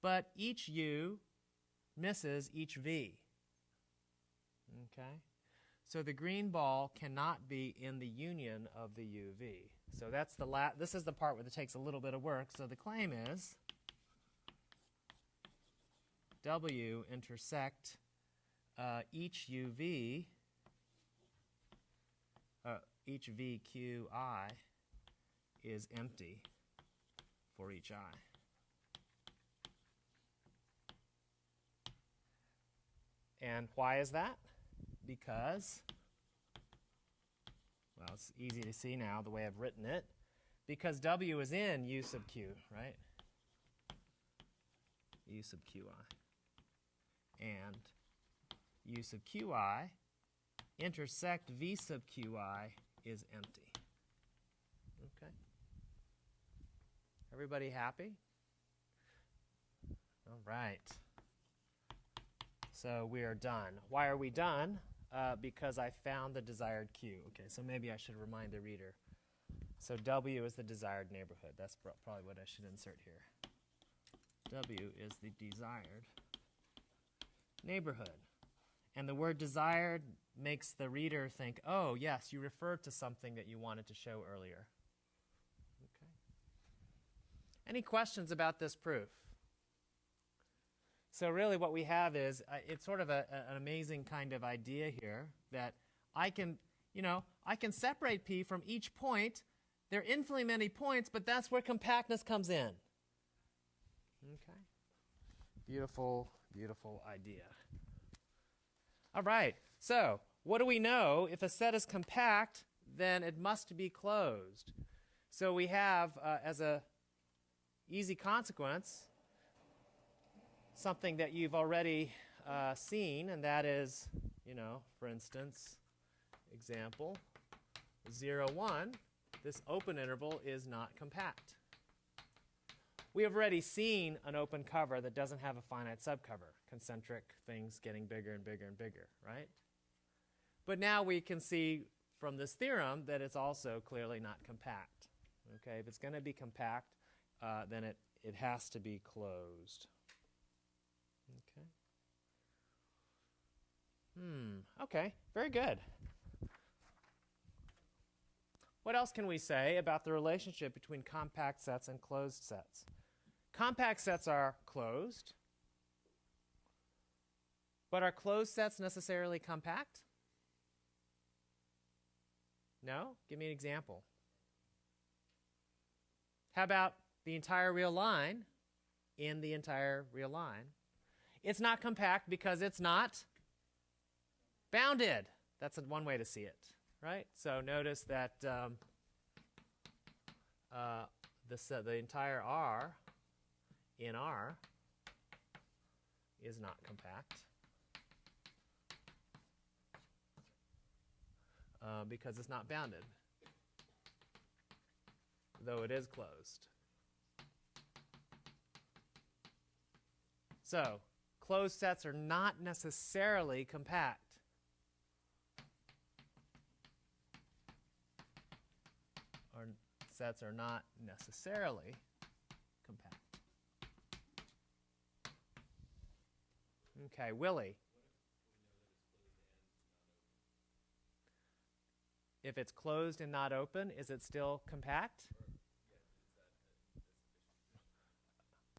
but each U misses each V. Okay? So the green ball cannot be in the union of the UV. So that's the la- this is the part where it takes a little bit of work. So the claim is W intersect uh, each UV, uh, each VQI is empty for each I. And why is that? Because well, it's easy to see now the way I've written it. Because W is in U sub Q, right? U sub Qi. And U sub Qi intersect V sub Qi is empty. Okay. Everybody happy? All right. So we are done. Why are we done? Uh, because I found the desired Q. Okay, so maybe I should remind the reader. So W is the desired neighborhood. That's probably what I should insert here. W is the desired neighborhood. And the word desired makes the reader think, oh, yes, you referred to something that you wanted to show earlier. Okay. Any questions about this proof? So really what we have is, uh, it's sort of a, a, an amazing kind of idea here that I can, you know, I can separate P from each point. There are infinitely many points, but that's where compactness comes in. Okay. Beautiful, beautiful idea. All right. So what do we know? If a set is compact, then it must be closed. So we have, uh, as a easy consequence, something that you've already uh, seen, and that is, you know, for instance, example 0, 1, this open interval is not compact. We have already seen an open cover that doesn't have a finite subcover, concentric things getting bigger and bigger and bigger, right? But now we can see from this theorem that it's also clearly not compact. Okay, if it's going to be compact, uh, then it, it has to be closed. Okay. Hmm, okay, very good. What else can we say about the relationship between compact sets and closed sets? Compact sets are closed, but are closed sets necessarily compact? No? Give me an example. How about the entire real line in the entire real line? It's not compact because it's not bounded. That's one way to see it, right? So notice that um, uh, the, set, the entire R in R is not compact uh, because it's not bounded, though it is closed. So, closed sets are not necessarily compact. Or sets are not necessarily compact. Okay, Willie. If it's closed and not open, is it still compact?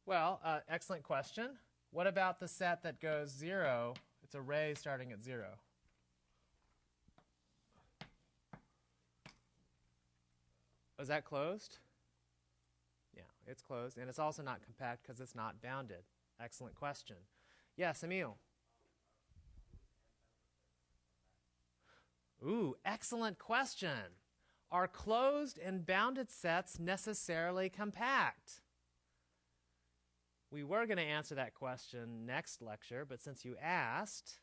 Well, uh, excellent question. What about the set that goes zero? It's array starting at zero. Was that closed? Yeah, it's closed. And it's also not compact because it's not bounded. Excellent question. Yes, Emil. Ooh, excellent question. Are closed and bounded sets necessarily compact? We were going to answer that question next lecture, but since you asked,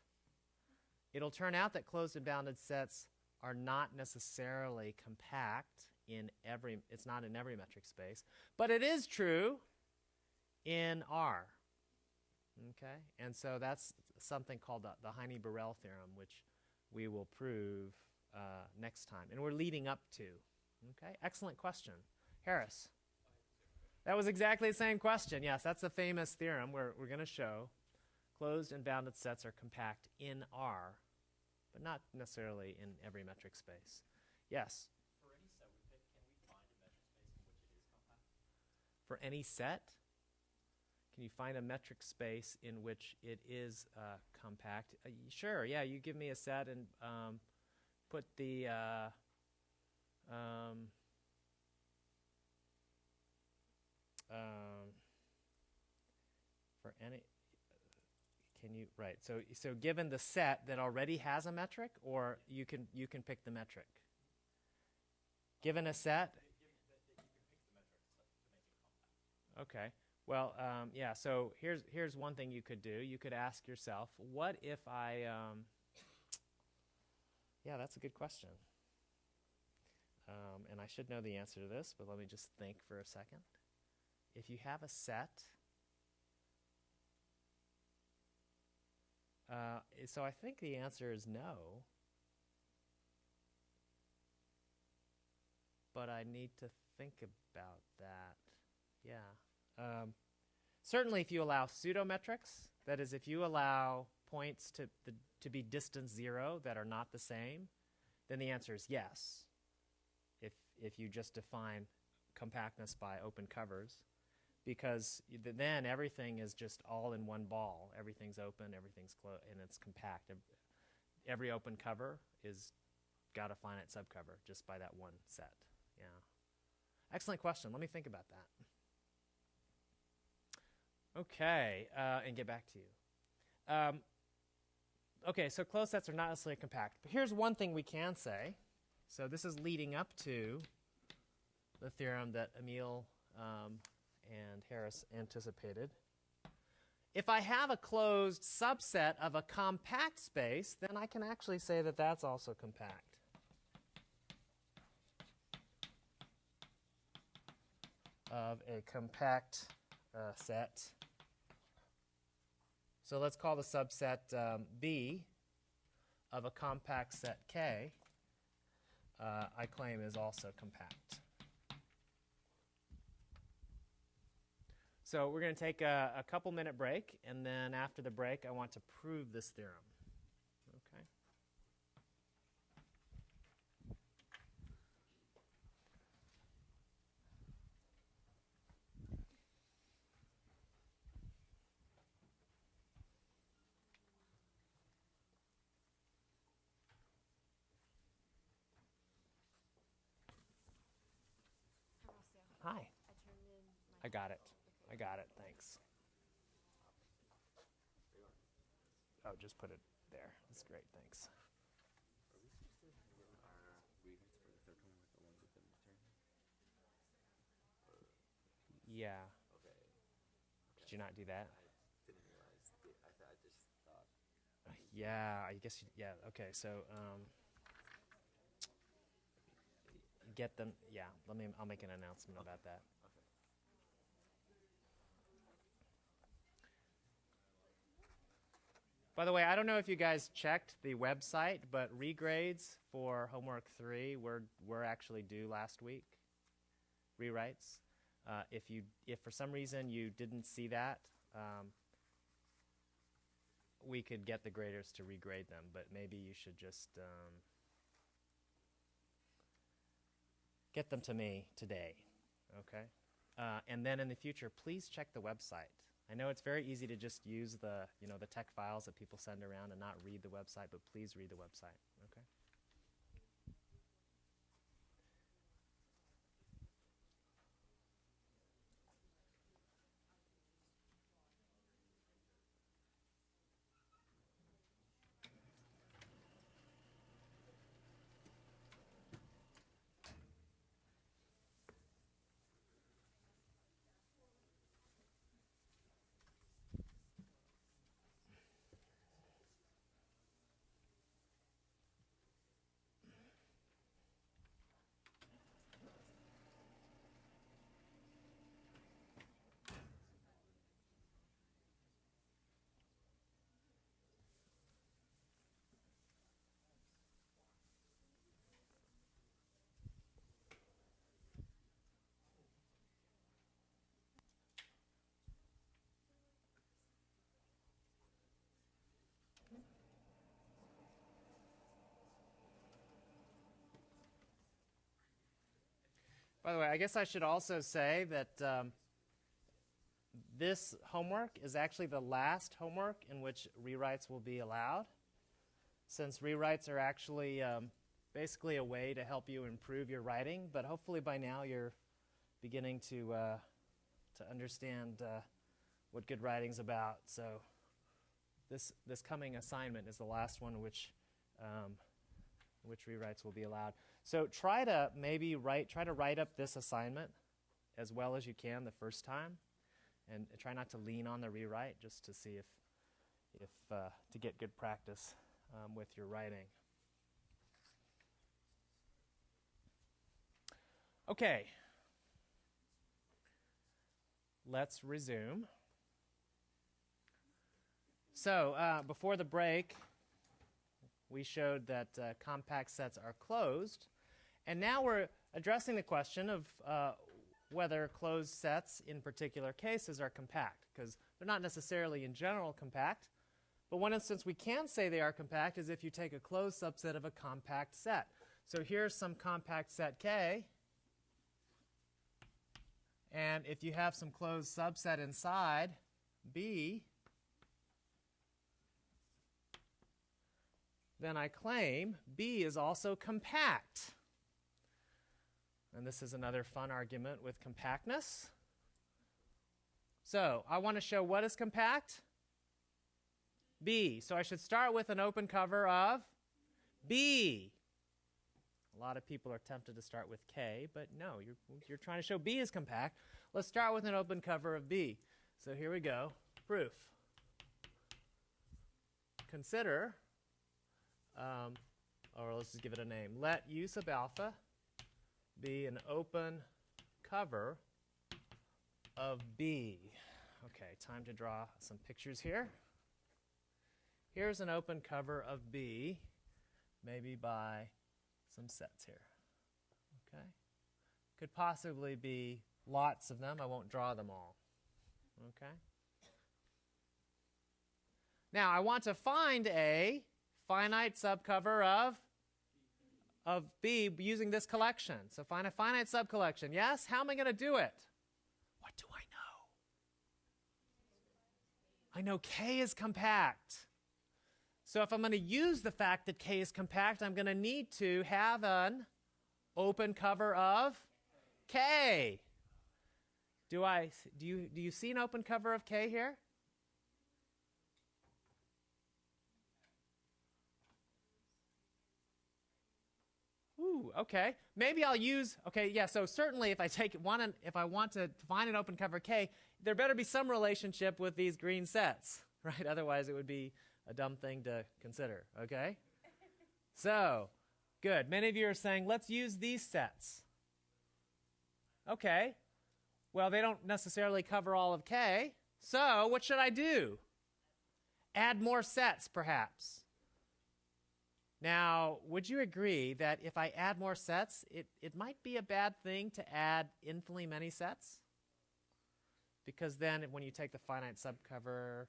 it'll turn out that closed and bounded sets are not necessarily compact in every it's not in every metric space, but it is true in R. Okay? And so that's something called the, the Heine-Borel theorem, which we will prove uh, next time. And we're leading up to. Okay? Excellent question. Harris. That was exactly the same question. Yes, that's the famous theorem where we're going to show closed and bounded sets are compact in R, but not necessarily in every metric space. Yes? For any set we pick, can we find a metric space in which it is compact? For any set, can you find a metric space in which it is uh, compact? Uh, sure, yeah, you give me a set and um, put the. Uh, um, um, for any can you right so so given the set that already has a metric or you can you can pick the metric given a set okay well um, yeah so here's here's one thing you could do you could ask yourself what if i um, yeah that's a good question um, and i should know the answer to this but let me just think for a second if you have a set, uh, so I think the answer is no. But I need to think about that. Yeah. Um, certainly, if you allow pseudometrics, that is, if you allow points to, the, to be distance zero that are not the same, then the answer is yes. If, if you just define compactness by open covers because th- then everything is just all in one ball. Everything's open, everything's closed, and it's compact. Every open cover is got a finite subcover just by that one set. Yeah. Excellent question. Let me think about that. Okay, uh, and get back to you. Um, okay, so closed sets are not necessarily compact. But here's one thing we can say. So this is leading up to the theorem that Emil um, and Harris anticipated. If I have a closed subset of a compact space, then I can actually say that that's also compact. Of a compact uh, set. So let's call the subset um, B of a compact set K, uh, I claim is also compact. So we're going to take a, a couple minute break, and then after the break, I want to prove this theorem. Hi. I turned in my. I got it. I got it. Thanks. Oh, just put it there. That's great. Thanks. Yeah. Okay. Did you not do that? Yeah, I guess. You, yeah. Okay. So, um, get them. Yeah. Let me. I'll make an announcement about that. By the way, I don't know if you guys checked the website, but regrades for homework three were were actually due last week. Rewrites. Uh, if you if for some reason you didn't see that, um, we could get the graders to regrade them, but maybe you should just um, get them to me today, okay? Uh, and then in the future, please check the website. I know it's very easy to just use the you know the TeX files that people send around and not read the website, but please read the website, okay? By the way, I guess I should also say that um, this homework is actually the last homework in which rewrites will be allowed, since rewrites are actually um, basically a way to help you improve your writing. But hopefully by now you're beginning to uh, to understand uh, what good writing's about. So this this coming assignment is the last one which um, which rewrites will be allowed. So try to maybe write try to write up this assignment as well as you can the first time, and try not to lean on the rewrite just to see if if uh, to get good practice um, with your writing. Okay. Let's resume. So uh, before the break, we showed that uh, compact sets are closed. And now we're addressing the question of uh, whether closed sets in particular cases are compact, because they're not necessarily in general compact. But one instance we can say they are compact is if you take a closed subset of a compact set. So here's some compact set K. And if you have some closed subset inside B, then I claim B is also compact. And this is another fun argument with compactness. So I want to show what is compact? B. So I should start with an open cover of B. A lot of people are tempted to start with K, but no, you're, you're trying to show B is compact. Let's start with an open cover of B. So here we go. Proof. Consider um, or let's just give it a name. Let u sub alpha be an open cover of B. Okay, time to draw some pictures here. Here's an open cover of B, maybe by some sets here. Okay? Could possibly be lots of them. I won't draw them all. Okay? Now, I want to find a finite subcover of of B using this collection. So find a finite subcollection. Yes? How am I going to do it? What do I know? I know K is compact. So if I'm going to use the fact that K is compact, I'm going to need to have an open cover of K. Do I do you do you see an open cover of K here? Ooh, okay. Maybe I'll use okay, yeah, so certainly if I take one and if I want to find an open cover K, there better be some relationship with these green sets, <laughs> right? Otherwise it would be a dumb thing to consider, okay? So, good. Many of you are saying, let's use these sets. Okay. Well, they don't necessarily cover all of K. So, what should I do? Add more sets, perhaps. Now, would you agree that if I add more sets, it, it might be a bad thing to add infinitely many sets? Because then when you take the finite subcover,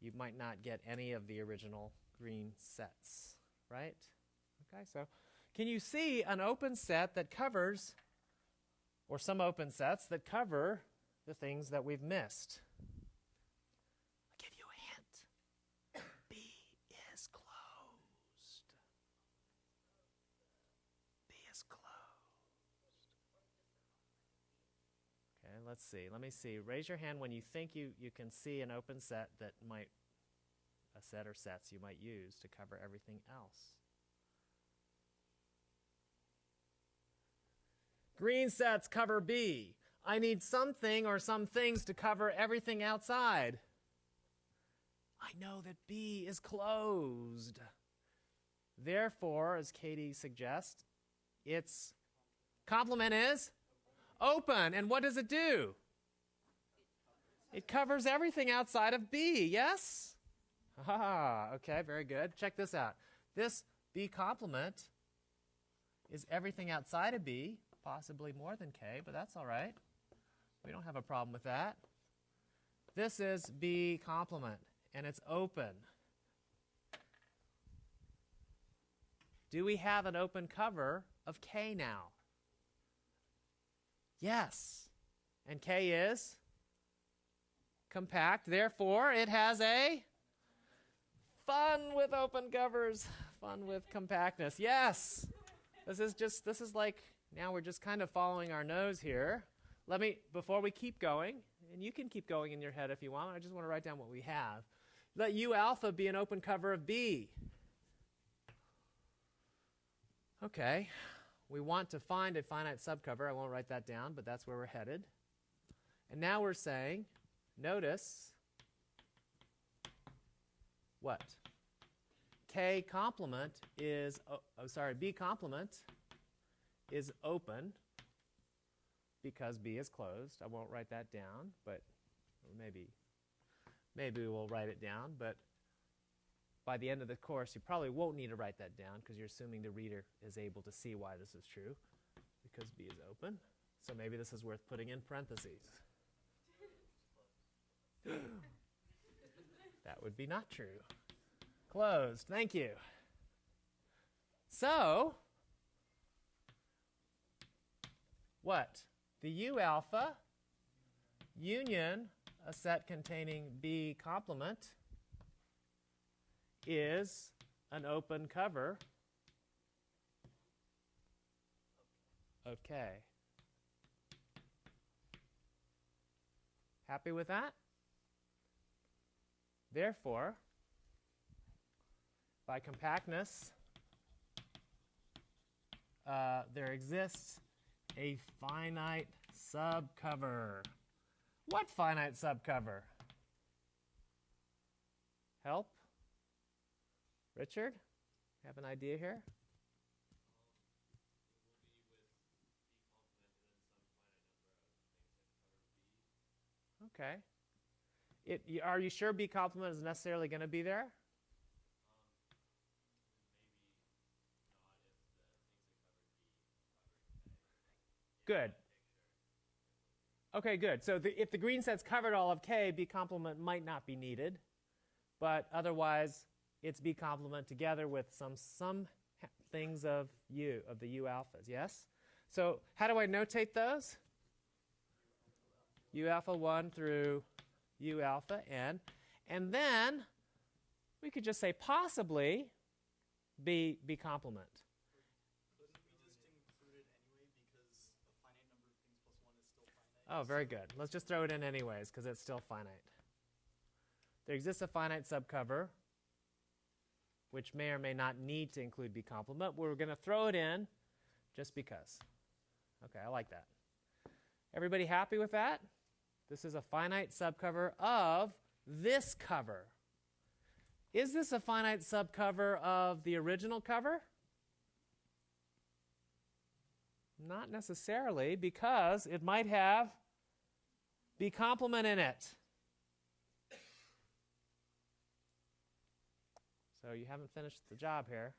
you might not get any of the original green sets, right? Okay, so can you see an open set that covers, or some open sets that cover the things that we've missed? I'll give you a hint. B is closed. B is closed. Okay, let's see. Let me see. Raise your hand when you think you, you can see an open set that might, a set or sets you might use to cover everything else. Green sets cover B. I need something or some things to cover everything outside. I know that B is closed. Therefore, as Katie suggests, its complement is open. And what does it do? It covers everything outside of B, yes? Ah, okay, very good. Check this out. This B complement is everything outside of B, possibly more than K, but that's all right. We don't have a problem with that. This is B complement, and it's open. Do we have an open cover of K now? Yes. And K is compact, therefore it has a fun with open covers, fun with compactness. Yes. This is just this is like now we're just kind of following our nose here. Let me before we keep going, and you can keep going in your head if you want. I just want to write down what we have. Let U alpha be an open cover of B. Okay. We want to find a finite subcover. I won't write that down, but that's where we're headed. And now we're saying, notice what? K complement is, oh, oh, sorry, B complement is open because B is closed. I won't write that down, but maybe, maybe we'll write it down. But by the end of the course, you probably won't need to write that down because you're assuming the reader is able to see why this is true because B is open. So maybe this is worth putting in parentheses. <gasps> that would be not true. Closed. Thank you. So, what? The U alpha union a set containing B complement is an open cover K. Happy with that? Therefore, by compactness, uh, there exists a finite subcover. What finite subcover? Help? Richard? Have an idea here? Okay. It, are you sure B complement is necessarily going to be there? Good. Okay, good. So the, if the green set's covered all of K, B complement might not be needed, but otherwise it's B complement together with some some things of U of the U alphas. Yes. So how do I notate those? U alpha one through U alpha n, and then we could just say possibly B B complement. Couldn't we just include it anyway because a finite number of things plus one is still finite? Oh, very good. Let's just throw it in anyways because it's still finite. There exists a finite subcover which may or may not need to include B complement. We're going to throw it in just because. Okay, I like that. Everybody happy with that? This is a finite subcover of this cover. Is this a finite subcover of the original cover? Not necessarily, because it might have B complement in it. So you haven't finished the job here.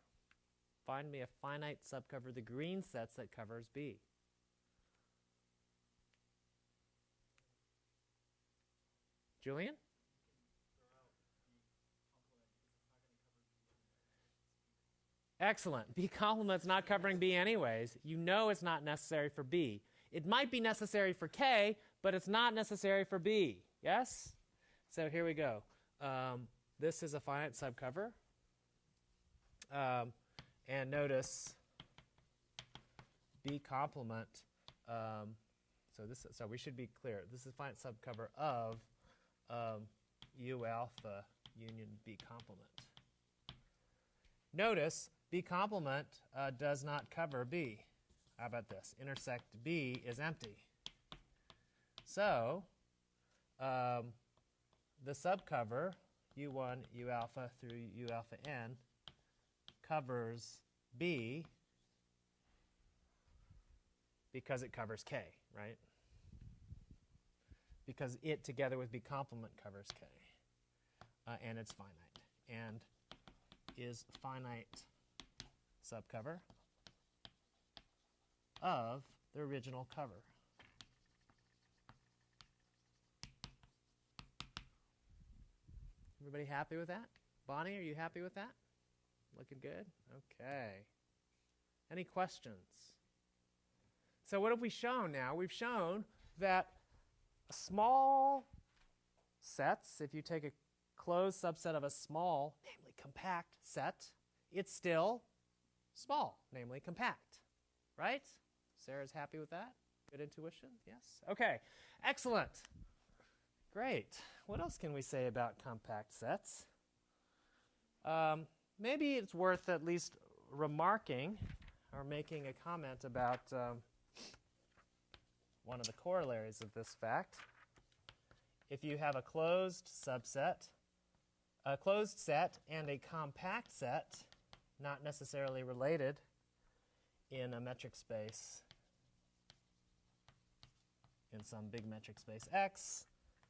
Find me a finite subcover of the green sets that covers B. Julian? Excellent. <laughs> B complement's not covering B anyways. You know it's not necessary for B. It might be necessary for K, but it's not necessary for B. Yes? So here we go. Um, this is a finite subcover. Um, and notice B complement. Um, so this, so we should be clear. This is a finite subcover of um, U alpha union B complement. Notice B complement uh, does not cover B. How about this? Intersect B is empty. So um, the subcover U1, U alpha through U alpha n covers B because it covers K, right? Because it together with B complement covers K. Uh, and it's finite. And is finite subcover of the original cover. Everybody happy with that? Bonnie, are you happy with that? Looking good? Okay. Any questions? So, what have we shown now? We've shown that small sets, if you take a closed subset of a small, namely compact set, it's still small, namely compact. Right? Sarah's happy with that? Good intuition? Yes? Okay. Excellent. Great. What else can we say about compact sets? Um, maybe it's worth at least remarking or making a comment about um, one of the corollaries of this fact. If you have a closed subset, a closed set, and a compact set, not necessarily related in a metric space, in some big metric space X,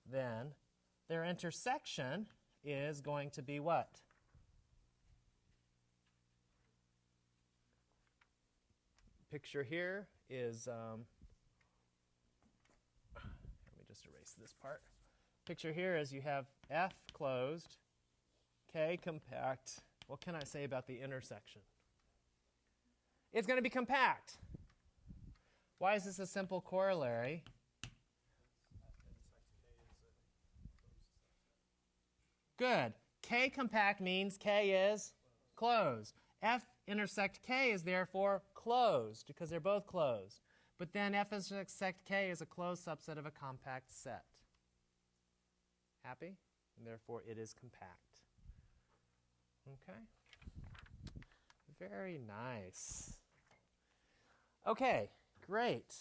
then their intersection is going to be what? Picture here is, um, let me just erase this part. Picture here is you have F closed, K compact. What can I say about the intersection? It's going to be compact. Why is this a simple corollary? Good. K compact means K is closed. F intersect K is therefore closed because they're both closed. But then F intersect K is a closed subset of a compact set. Happy? And therefore it is compact. Okay? Very nice. Okay, great.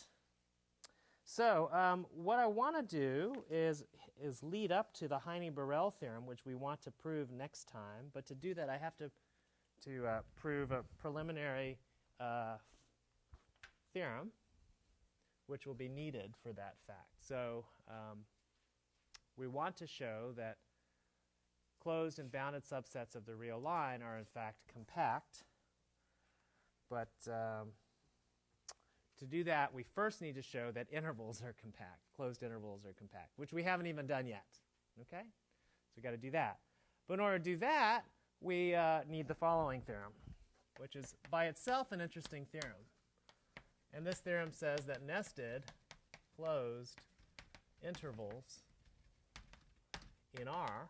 So um, what I want to do is, is lead up to the Heine-Borel theorem, which we want to prove next time. But to do that, I have to, to uh, prove a preliminary uh, theorem, which will be needed for that fact. So um, we want to show that closed and bounded subsets of the real line are in fact compact. But um, to do that, we first need to show that intervals are compact, closed intervals are compact, which we haven't even done yet. Okay? So we've got to do that. But in order to do that, we uh, need the following theorem, which is by itself an interesting theorem. And this theorem says that nested closed intervals in R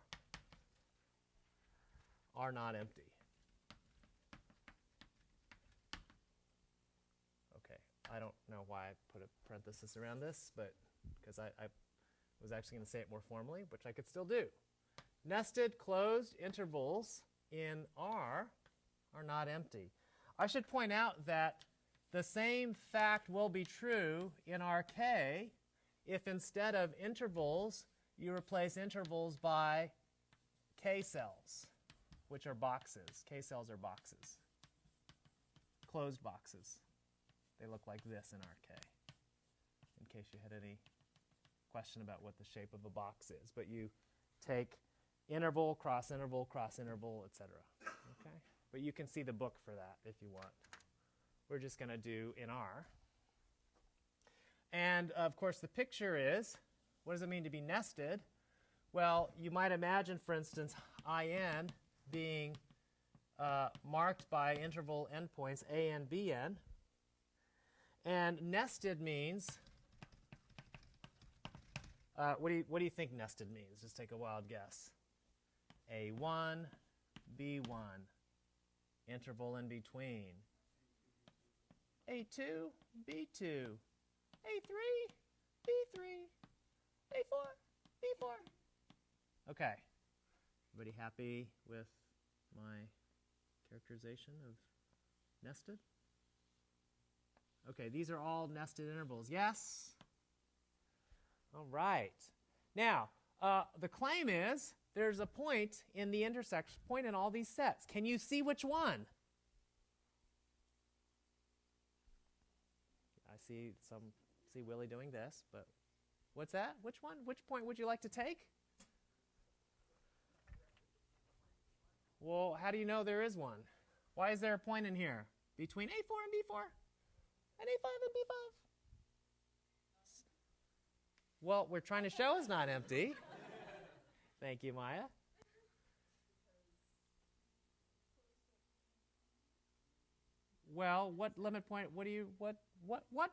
are not empty. Okay, I don't know why I put a parenthesis around this, but because I, I was actually going to say it more formally, which I could still do. Nested closed intervals in R are not empty. I should point out that the same fact will be true in RK if instead of intervals, you replace intervals by K cells, which are boxes. K cells are boxes, closed boxes. They look like this in RK, in case you had any question about what the shape of a box is. But you take interval, cross interval, cross interval, etc. Okay? But you can see the book for that if you want. We're just going to do in R. And of course, the picture is what does it mean to be nested? Well, you might imagine, for instance, IN being uh, marked by interval endpoints A and BN. And nested means, uh, what, do you, what do you think nested means? Just take a wild guess. A1, B1, interval in between. A2, B2, A3, B3, A4, B4. Okay. Everybody happy with my characterization of nested? Okay, these are all nested intervals. Yes? All right. Now, uh, the claim is there's a point in the intersection, point in all these sets. Can you see which one? I see some, see Willie doing this, but what's that? Which one? Which point would you like to take? Well, how do you know there is one? Why is there a point in here between A4 and B4 and A5 and B5? Well, we're trying to show it's not empty. Thank you, Maya. Well, what limit point? What do you what what what?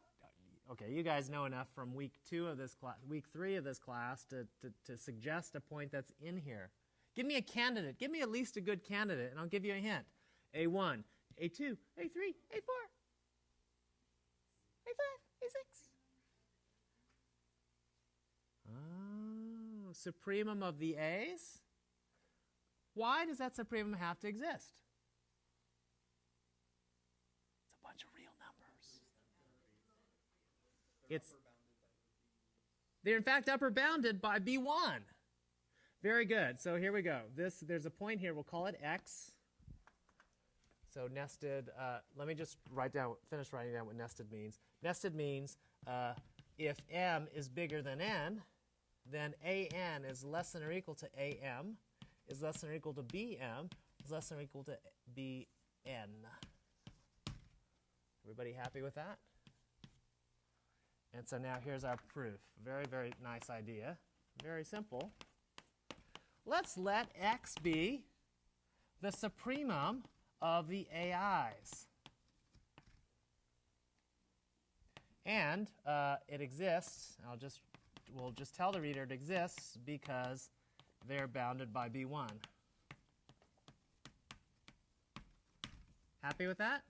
Okay, you guys know enough from week two of this class, week three of this class, to, to, to suggest a point that's in here. Give me a candidate. Give me at least a good candidate, and I'll give you a hint. A1, A2, A3, A4, A5, A6. Oh, supremum of the A's? Why does that supremum have to exist? It's a bunch of real numbers. It's they're in fact upper bounded by B1. Very good. So here we go. This there's a point here. We'll call it X. So nested. Uh, let me just write down, finish writing down what nested means. Nested means uh, if m is bigger than n, then an is less than or equal to am, is less than or equal to bm, is less than or equal to bn. Everybody happy with that? And so now here's our proof. Very, very nice idea. Very simple. Let's let x be the supremum of the AIs. And uh, it exists, I'll just, we'll just tell the reader it exists because they're bounded by B1. Happy with that?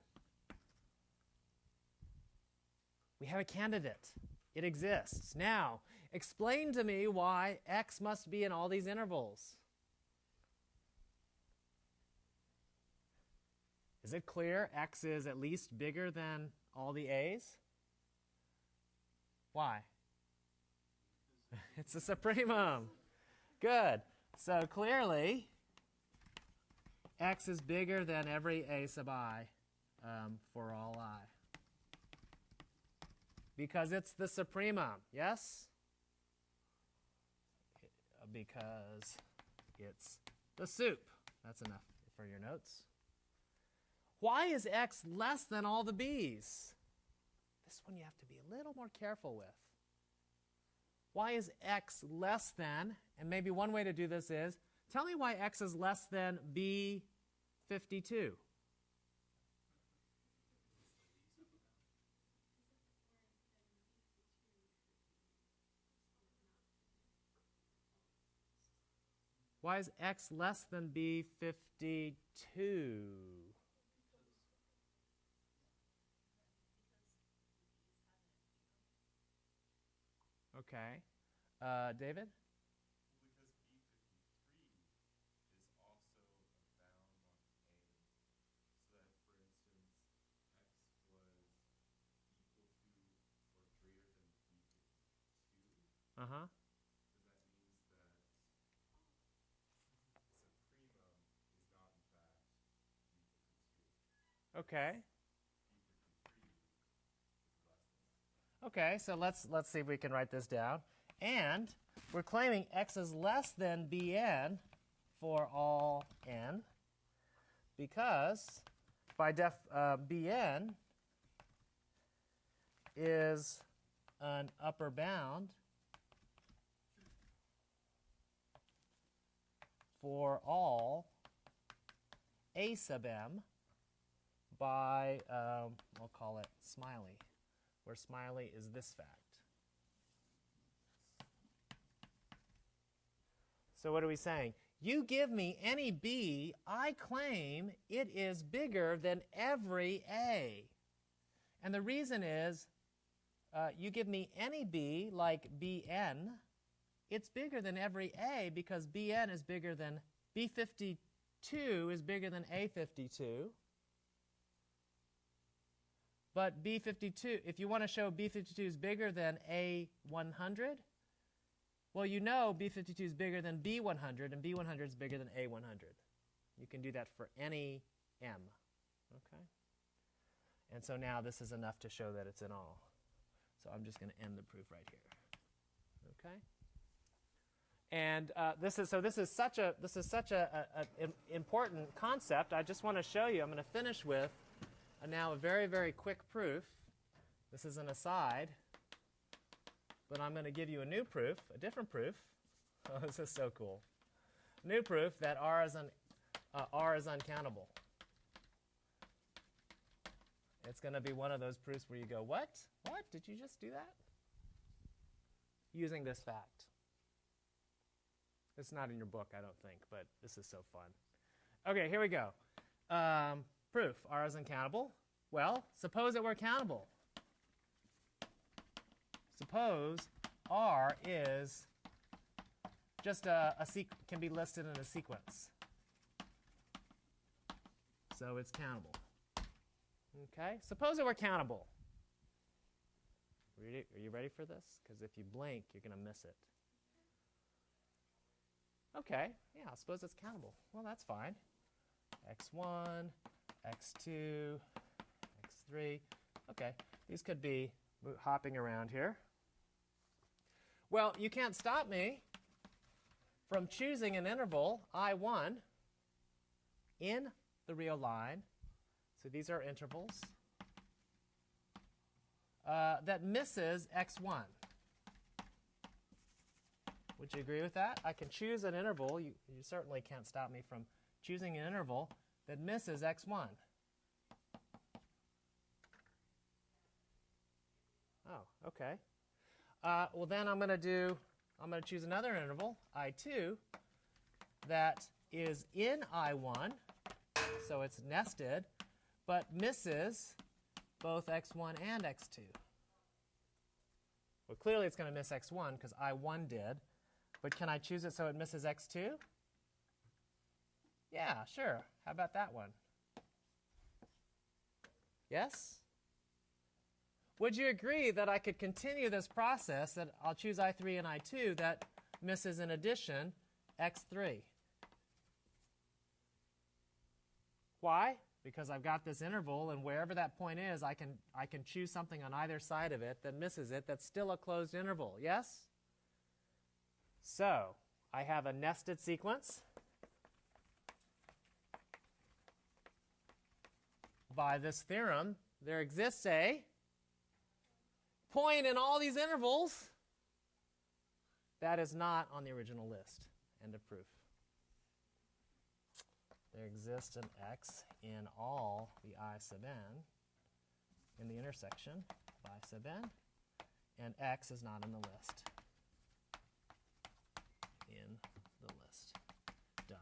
We have a candidate. It exists. Now, explain to me why x must be in all these intervals. Is it clear x is at least bigger than all the a's? Why? It's a supremum. Good. So clearly, x is bigger than every a sub i um, for all i. Because it's the supremum, yes? Because it's the soup. That's enough for your notes. Why is x less than all the b's? This one you have to be a little more careful with. Why is x less than, and maybe one way to do this is, tell me why x is less than b52. Why is x less than b52? Okay. Uh, David? Because B fifty-three is also a bound on A, so that, for instance, X was equal to or greater than B fifty-two, Uh huh. Okay. B fifty-three is less than that. Okay, so let's let's see if we can write this down. And we're claiming x is less than bn for all n because by def uh, bn is an upper bound for all a sub m by um, we'll call it smiley where smiley is this fact. So what are we saying? You give me any b, I claim it is bigger than every a. And the reason is uh, you give me any b like bn, it's bigger than every a because bn is bigger than b52 is bigger than a52. But B52, if you want to show B52 is bigger than A100, well, you know B52 is bigger than B100, and B100 is bigger than A100. You can do that for any M. Okay? And so now this is enough to show that it's in all. So I'm just going to end the proof right here. Okay? And uh, this is so. This is such a this is such a, a, a important concept. I just want to show you. I'm going to finish with uh, now a very very quick proof. This is an aside, but I'm going to give you a new proof, a different proof. <laughs> Oh, this is so cool. New proof that R is un, uh, R is uncountable. It's going to be one of those proofs where you go, "What? What? Did you just do that?" Using this fact. It's not in your book, I don't think, but this is so fun. Okay, here we go. Um, proof R is uncountable. Well, suppose it were countable. Suppose R is just a, a can be listed in a sequence. So it's countable. Okay, suppose it were countable. Are you ready for this? Because if you blink, you're going to miss it. Okay, yeah, I suppose it's countable. Well, that's fine. x1, x2, x3. Okay, these could be hopping around here. Well, you can't stop me from choosing an interval, I1, in the real line. So these are intervals uh, that misses x1. Would you agree with that? I can choose an interval. You, you certainly can't stop me from choosing an interval that misses x1. Oh, okay. Uh, well, then I'm going to do, I'm going to choose another interval, I2, that is in I1, so it's nested, but misses both x1 and x2. Well, clearly it's going to miss x1 because I1 did. But can I choose it so it misses x2? Yeah, sure. How about that one? Yes? Would you agree that I could continue this process that I'll choose I3 and I2 that misses in addition x3? Why? Because I've got this interval and wherever that point is, I can, I can choose something on either side of it that misses it that's still a closed interval. Yes? So, I have a nested sequence. By this theorem, there exists a point in all these intervals that is not on the original list. End of proof. There exists an x in all the i sub n in the intersection of i sub n, and x is not in the list in the list. Done.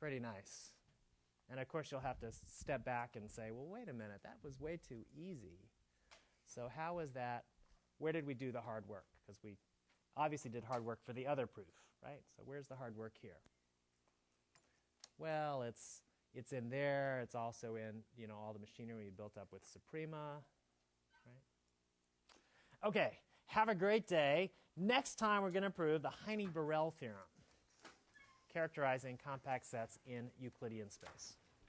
Pretty nice. And of course, you'll have to step back and say, well, wait a minute, that was way too easy. So how was that? Where did we do the hard work? Because we obviously did hard work for the other proof, right? So where's the hard work here? Well, it's it's in there. It's also in you know all the machinery we built up with Suprema, right? Okay, have a great day. Next time we're going to prove the Heine-Borel theorem, characterizing compact sets in Euclidean space.